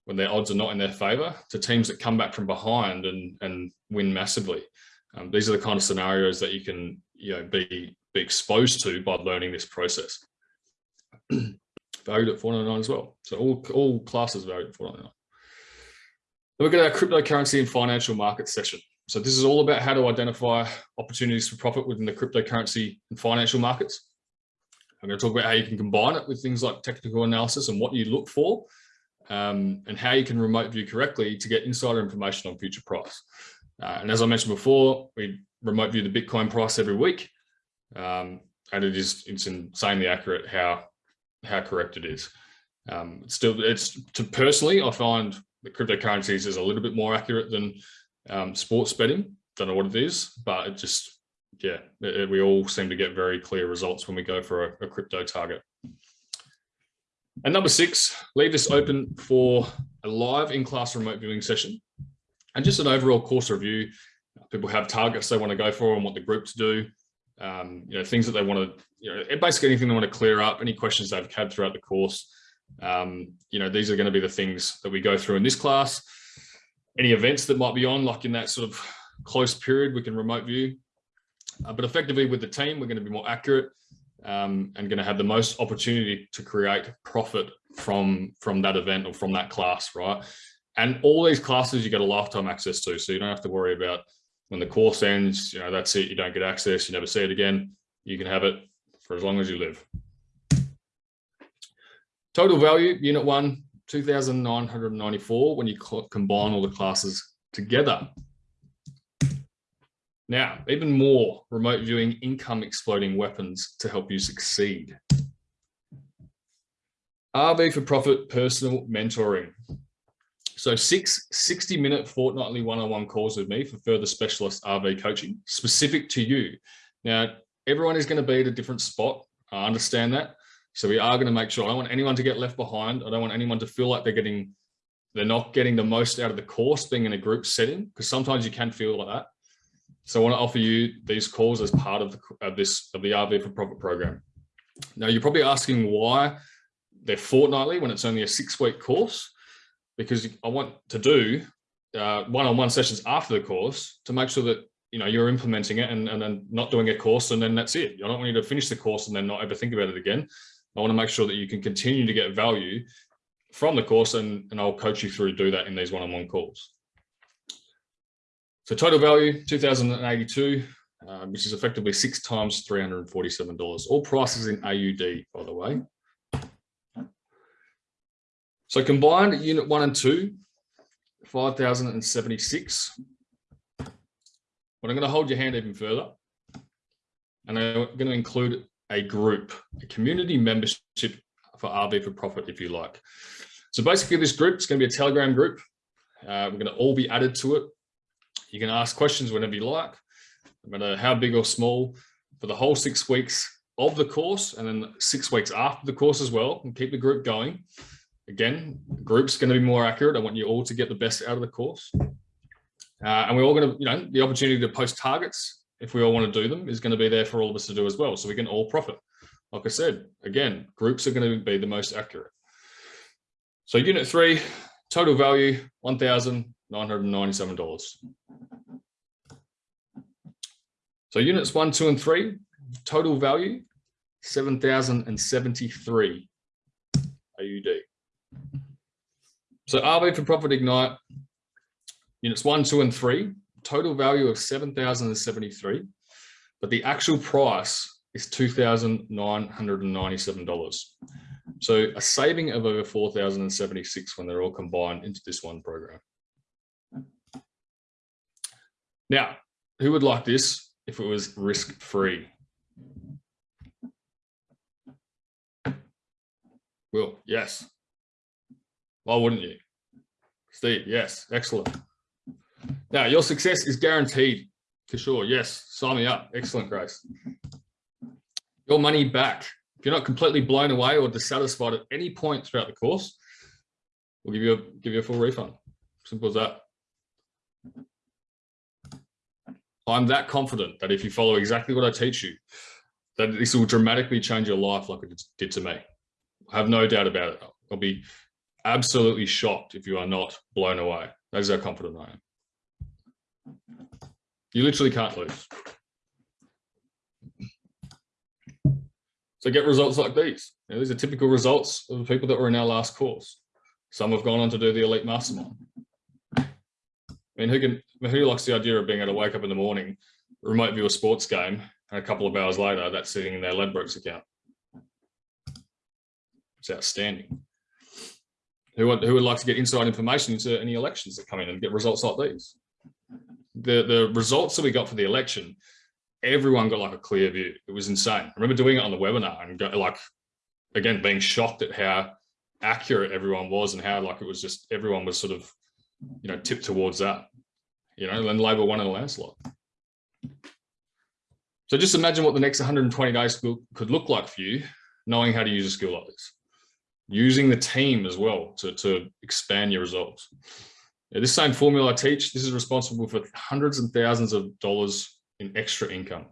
when their odds are not in their favor to teams that come back from behind and, and win massively. Um, these are the kind of scenarios that you can you know, be, be exposed to by learning this process. <clears throat> valued at 499 as well. So all, all classes valued at 499. Then we get our cryptocurrency and financial market session. So this is all about how to identify opportunities for profit within the cryptocurrency and financial markets. I'm going to talk about how you can combine it with things like technical analysis and what you look for um, and how you can remote view correctly to get insider information on future price. Uh, and as I mentioned before, we remote view the Bitcoin price every week. Um, and it is it's insanely accurate how how correct it is. Um, it's still, it's to personally, I find the cryptocurrencies is a little bit more accurate than um, sports betting. don't know what it is, but it just, yeah, it, it, we all seem to get very clear results when we go for a, a crypto target. And number six, leave this open for a live in-class remote viewing session and just an overall course review. People have targets they want to go for and what the group to do. Um, you know, things that they want to, you know, basically anything they want to clear up, any questions they've had throughout the course. Um, you know, these are going to be the things that we go through in this class. Any events that might be on, like in that sort of close period, we can remote view. Uh, but effectively with the team, we're going to be more accurate um, and going to have the most opportunity to create profit from from that event or from that class, right? And all these classes you get a lifetime access to, so you don't have to worry about when the course ends, you know, that's it, you don't get access, you never see it again. You can have it for as long as you live. Total value, unit one, 2,994 when you combine all the classes together. Now, even more remote viewing income exploding weapons to help you succeed. RV for profit personal mentoring. So six 60 minute fortnightly one-on-one -on -one calls with me for further specialist RV coaching specific to you. Now, everyone is going to be at a different spot. I understand that. So we are going to make sure I don't want anyone to get left behind. I don't want anyone to feel like they're getting, they're not getting the most out of the course being in a group setting, because sometimes you can feel like that. So I want to offer you these calls as part of, the, of this, of the RV for profit program. Now you're probably asking why they're fortnightly when it's only a six week course because I want to do uh, one-on-one -on -one sessions after the course to make sure that you know you're implementing it and, and then not doing a course and then that's it. I don't want you to finish the course and then not ever think about it again. I want to make sure that you can continue to get value from the course and, and I'll coach you through do that in these one-on-one -on -one calls. So total value, 2082, uh, which is effectively six times $347. All prices in AUD, by the way. So combined unit one and two, 5,076. But I'm going to hold your hand even further. And I'm going to include a group, a community membership for RV for profit, if you like. So basically this group is going to be a Telegram group. Uh, we're going to all be added to it. You can ask questions whenever you like, no matter how big or small, for the whole six weeks of the course and then six weeks after the course as well, and keep the group going. Again, group's going to be more accurate. I want you all to get the best out of the course. Uh, and we're all going to, you know, the opportunity to post targets, if we all want to do them, is going to be there for all of us to do as well. So we can all profit. Like I said, again, groups are going to be the most accurate. So unit three, total value, $1,997. So units one, two, and three, total value, 7,073 AUD. So RV for Profit Ignite, units one, two, and three, total value of 7,073, but the actual price is $2,997. So a saving of over 4,076 when they're all combined into this one program. Now, who would like this if it was risk-free? Will, yes. Why wouldn't you? Steve, yes, excellent. Now, your success is guaranteed for sure. Yes, sign me up. Excellent, Grace. Your money back. If you're not completely blown away or dissatisfied at any point throughout the course, we'll give you a give you a full refund. Simple as that. I'm that confident that if you follow exactly what I teach you, that this will dramatically change your life like it did to me. I have no doubt about it. I'll be absolutely shocked if you are not blown away. That is how confident I am. You literally can't lose. So get results like these. Know, these are typical results of the people that were in our last course. Some have gone on to do the elite mastermind. I mean, who can who likes the idea of being able to wake up in the morning, remote view a sports game, and a couple of hours later, that's sitting in their Ladbrokes account. It's outstanding. Who would, who would like to get inside information into any elections that come in and get results like these? The, the results that we got for the election, everyone got like a clear view. It was insane. I remember doing it on the webinar and go, like, again, being shocked at how accurate everyone was and how like it was just everyone was sort of, you know, tipped towards that, you know, and Labor won in a landslide. So just imagine what the next 120 days could look like for you, knowing how to use a skill like this. Using the team as well to, to expand your results. Now, this same formula I teach, this is responsible for hundreds and thousands of dollars in extra income.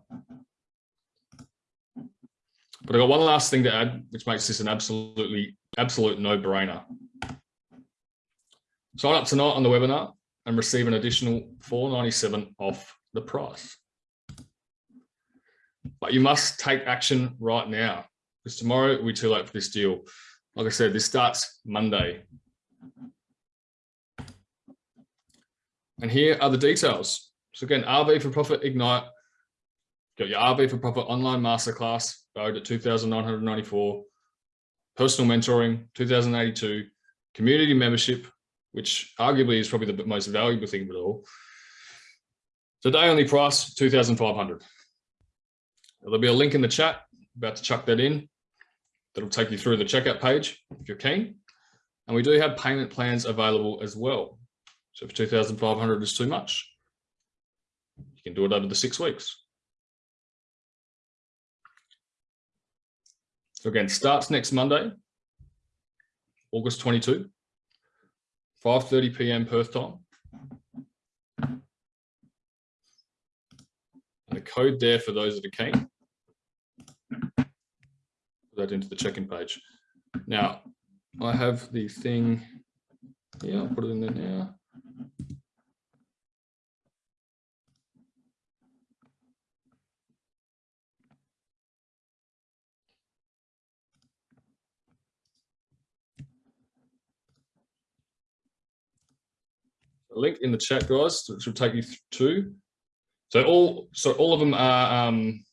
But I've got one last thing to add, which makes this an absolutely, absolute no-brainer. Sign up tonight on the webinar and receive an additional 497 off the price. But you must take action right now because tomorrow be too late for this deal. Like I said, this starts Monday. And here are the details. So again, RV for Profit Ignite, got your RV for Profit online masterclass, valued at 2,994, personal mentoring, 2,082, community membership, which arguably is probably the most valuable thing of it all. Today only price 2,500. There'll be a link in the chat, about to chuck that in. That'll take you through the checkout page if you're keen. And we do have payment plans available as well. So if 2,500 is too much, you can do it over the six weeks. So again, starts next Monday, August 22, 5.30 p.m. Perth time. And the code there for those that are keen. Put that into the check-in page. Now, I have the thing yeah, I'll put it in there now. Link in the chat, guys, which will take you to. So all so all of them are um,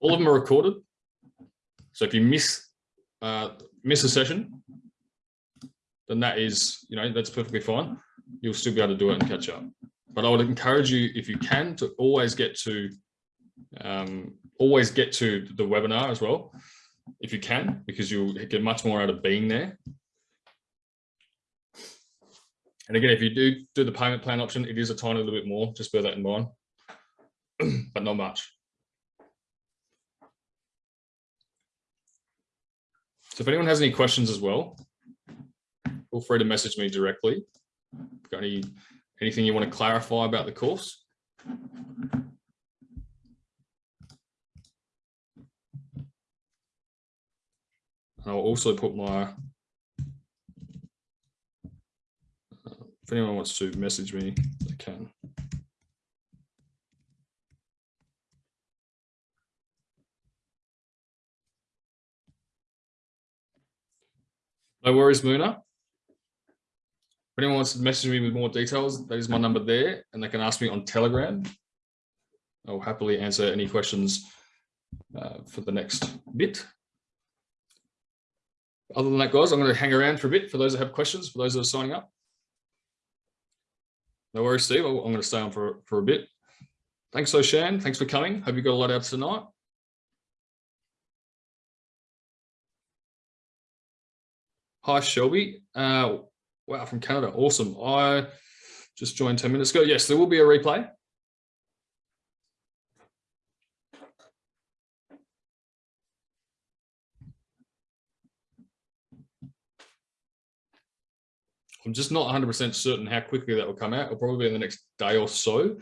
all of them are recorded. So if you miss uh, miss a session, then that is you know that's perfectly fine. You'll still be able to do it and catch up. But I would encourage you, if you can, to always get to um, always get to the webinar as well, if you can, because you'll get much more out of being there. And again, if you do do the payment plan option, it is a tiny little bit more, just bear that in mind, <clears throat> but not much. So if anyone has any questions as well, feel free to message me directly. Got any anything you want to clarify about the course? I'll also put my if anyone wants to message me, they can. No worries, Muna. If anyone wants to message me with more details, that is my number there, and they can ask me on Telegram. I'll happily answer any questions uh, for the next bit. Other than that, guys, I'm going to hang around for a bit for those that have questions, for those that are signing up. No worries, Steve. I'm going to stay on for, for a bit. Thanks, Oshan. Thanks for coming. Hope you got a lot out tonight. Hi, Shelby. Uh, wow, from Canada. Awesome. I just joined 10 minutes ago. Yes, there will be a replay. I'm just not 100% certain how quickly that will come out. It'll probably be in the next day or so.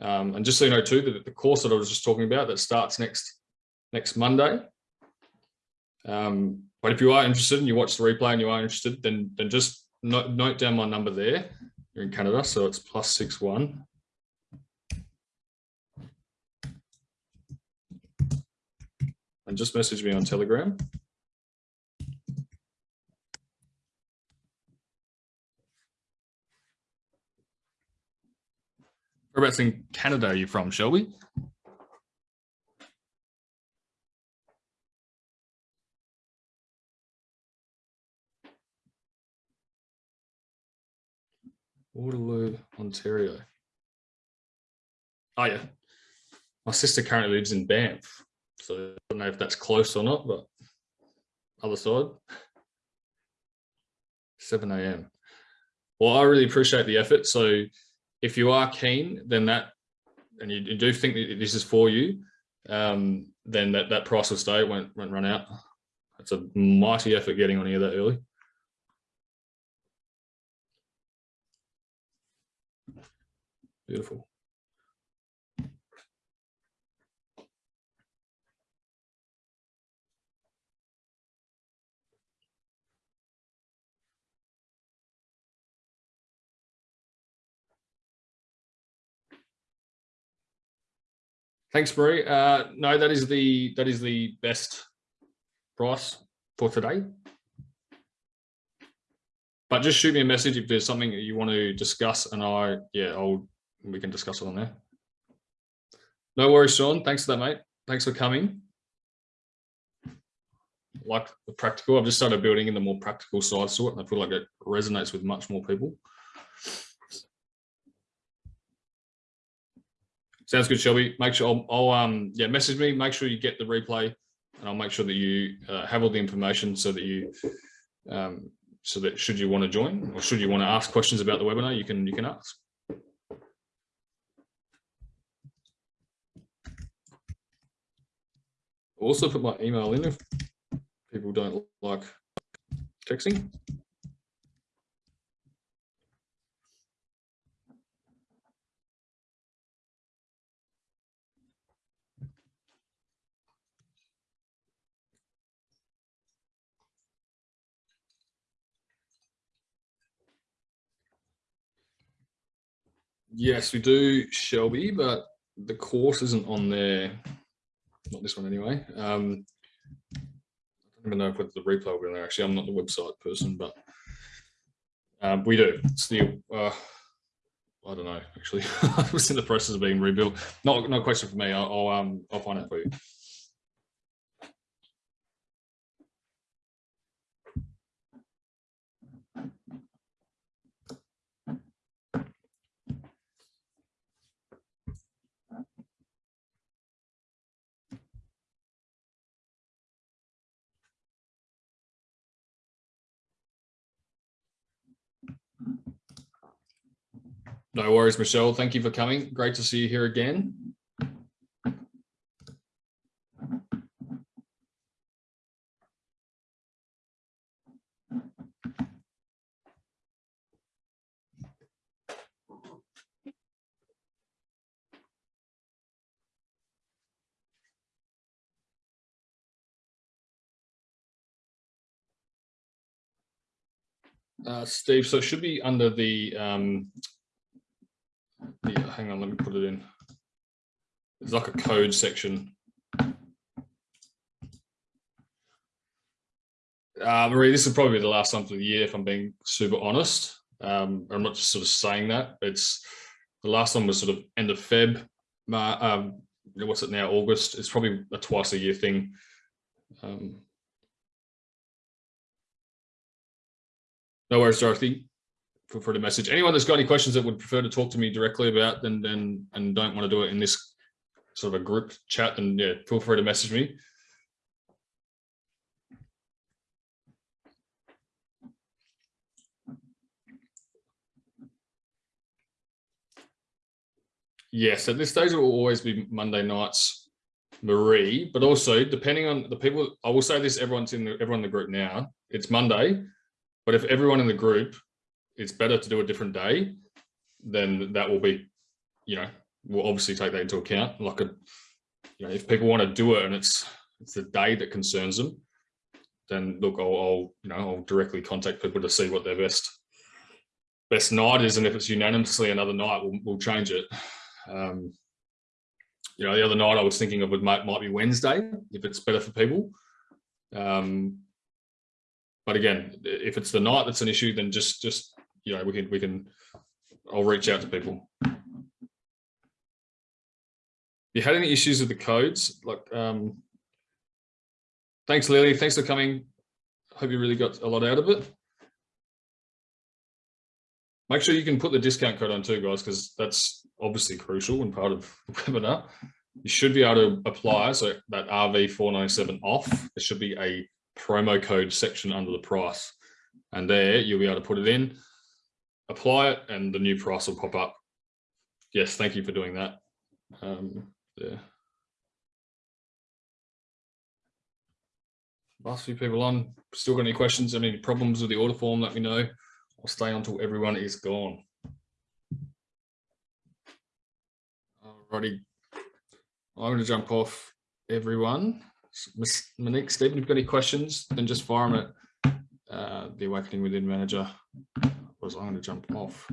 Um, and just so you know too, that the course that I was just talking about that starts next next Monday. Um, but if you are interested and you watch the replay and you are interested, then then just note, note down my number there. You're in Canada, so it's plus six one. And just message me on Telegram. Whereabouts in Canada are you from, Shelby? Waterloo, Ontario. Oh yeah. My sister currently lives in Banff. So I don't know if that's close or not, but other side. 7 a.m. Well, I really appreciate the effort. So if you are keen, then that, and you, do think that this is for you, um, then that, that price will stay, it won't, won't run out. It's a mighty effort getting on here that early. Beautiful. Thanks, Marie. Uh, no, that is the that is the best price for today. But just shoot me a message if there's something that you want to discuss, and I yeah, I'll we can discuss it on there. No worries, Sean. Thanks for that, mate. Thanks for coming. Like the practical, I've just started building in the more practical side sort, and I feel like it resonates with much more people. Sounds good, Shelby. Make sure I'll, I'll, um yeah message me. Make sure you get the replay, and I'll make sure that you uh, have all the information so that you um so that should you want to join or should you want to ask questions about the webinar, you can you can ask. Also put my email in if people don't like texting. Yes, we do, Shelby, but the course isn't on there. Not this one anyway. Um, I don't even know if the replay will be on there. Actually, I'm not the website person, but um, we do. It's the uh, I don't know. Actually, <laughs> I was in the process of being rebuilt. Not no question for me. I'll, I'll um I'll find out for you. No worries, Michelle. Thank you for coming. Great to see you here again. Uh, Steve, so it should be under the um, yeah, hang on, let me put it in. It's like a code section. Uh, Marie, this is probably the last time for the year, if I'm being super honest. Um, I'm not just sort of saying that. It's the last one was sort of end of Feb. Um, what's it now? August. It's probably a twice a year thing. Um, no worries, Dorothy for, for the message. Anyone that's got any questions that would prefer to talk to me directly about then then and don't want to do it in this sort of a group chat, then yeah, feel free to message me. Yes, at this stage it will always be Monday nights, Marie, but also depending on the people, I will say this, everyone's in the, everyone in the group now, it's Monday, but if everyone in the group it's better to do a different day, then that will be, you know, we'll obviously take that into account. Like a, you know, if people want to do it and it's it's the day that concerns them, then look, I'll, I'll you know I'll directly contact people to see what their best best night is, and if it's unanimously another night, we'll, we'll change it. Um, you know, the other night I was thinking of would might, might be Wednesday if it's better for people. Um, but again, if it's the night that's an issue, then just just you know, we can, we can, I'll reach out to people. You had any issues with the codes? Like, um, thanks, Lily. Thanks for coming. Hope you really got a lot out of it. Make sure you can put the discount code on too, guys, because that's obviously crucial and part of the webinar. You should be able to apply so that RV497 off. There should be a promo code section under the price. And there you'll be able to put it in apply it and the new price will pop up. Yes, thank you for doing that. Um, yeah. Last few people on, still got any questions, any problems with the order form, let me know. I'll stay until everyone is gone. Alrighty, I'm going to jump off everyone. Ms. Monique, Stephen, if you've got any questions, then just fire them at uh, the Awakening Within Manager. I'm going to jump off.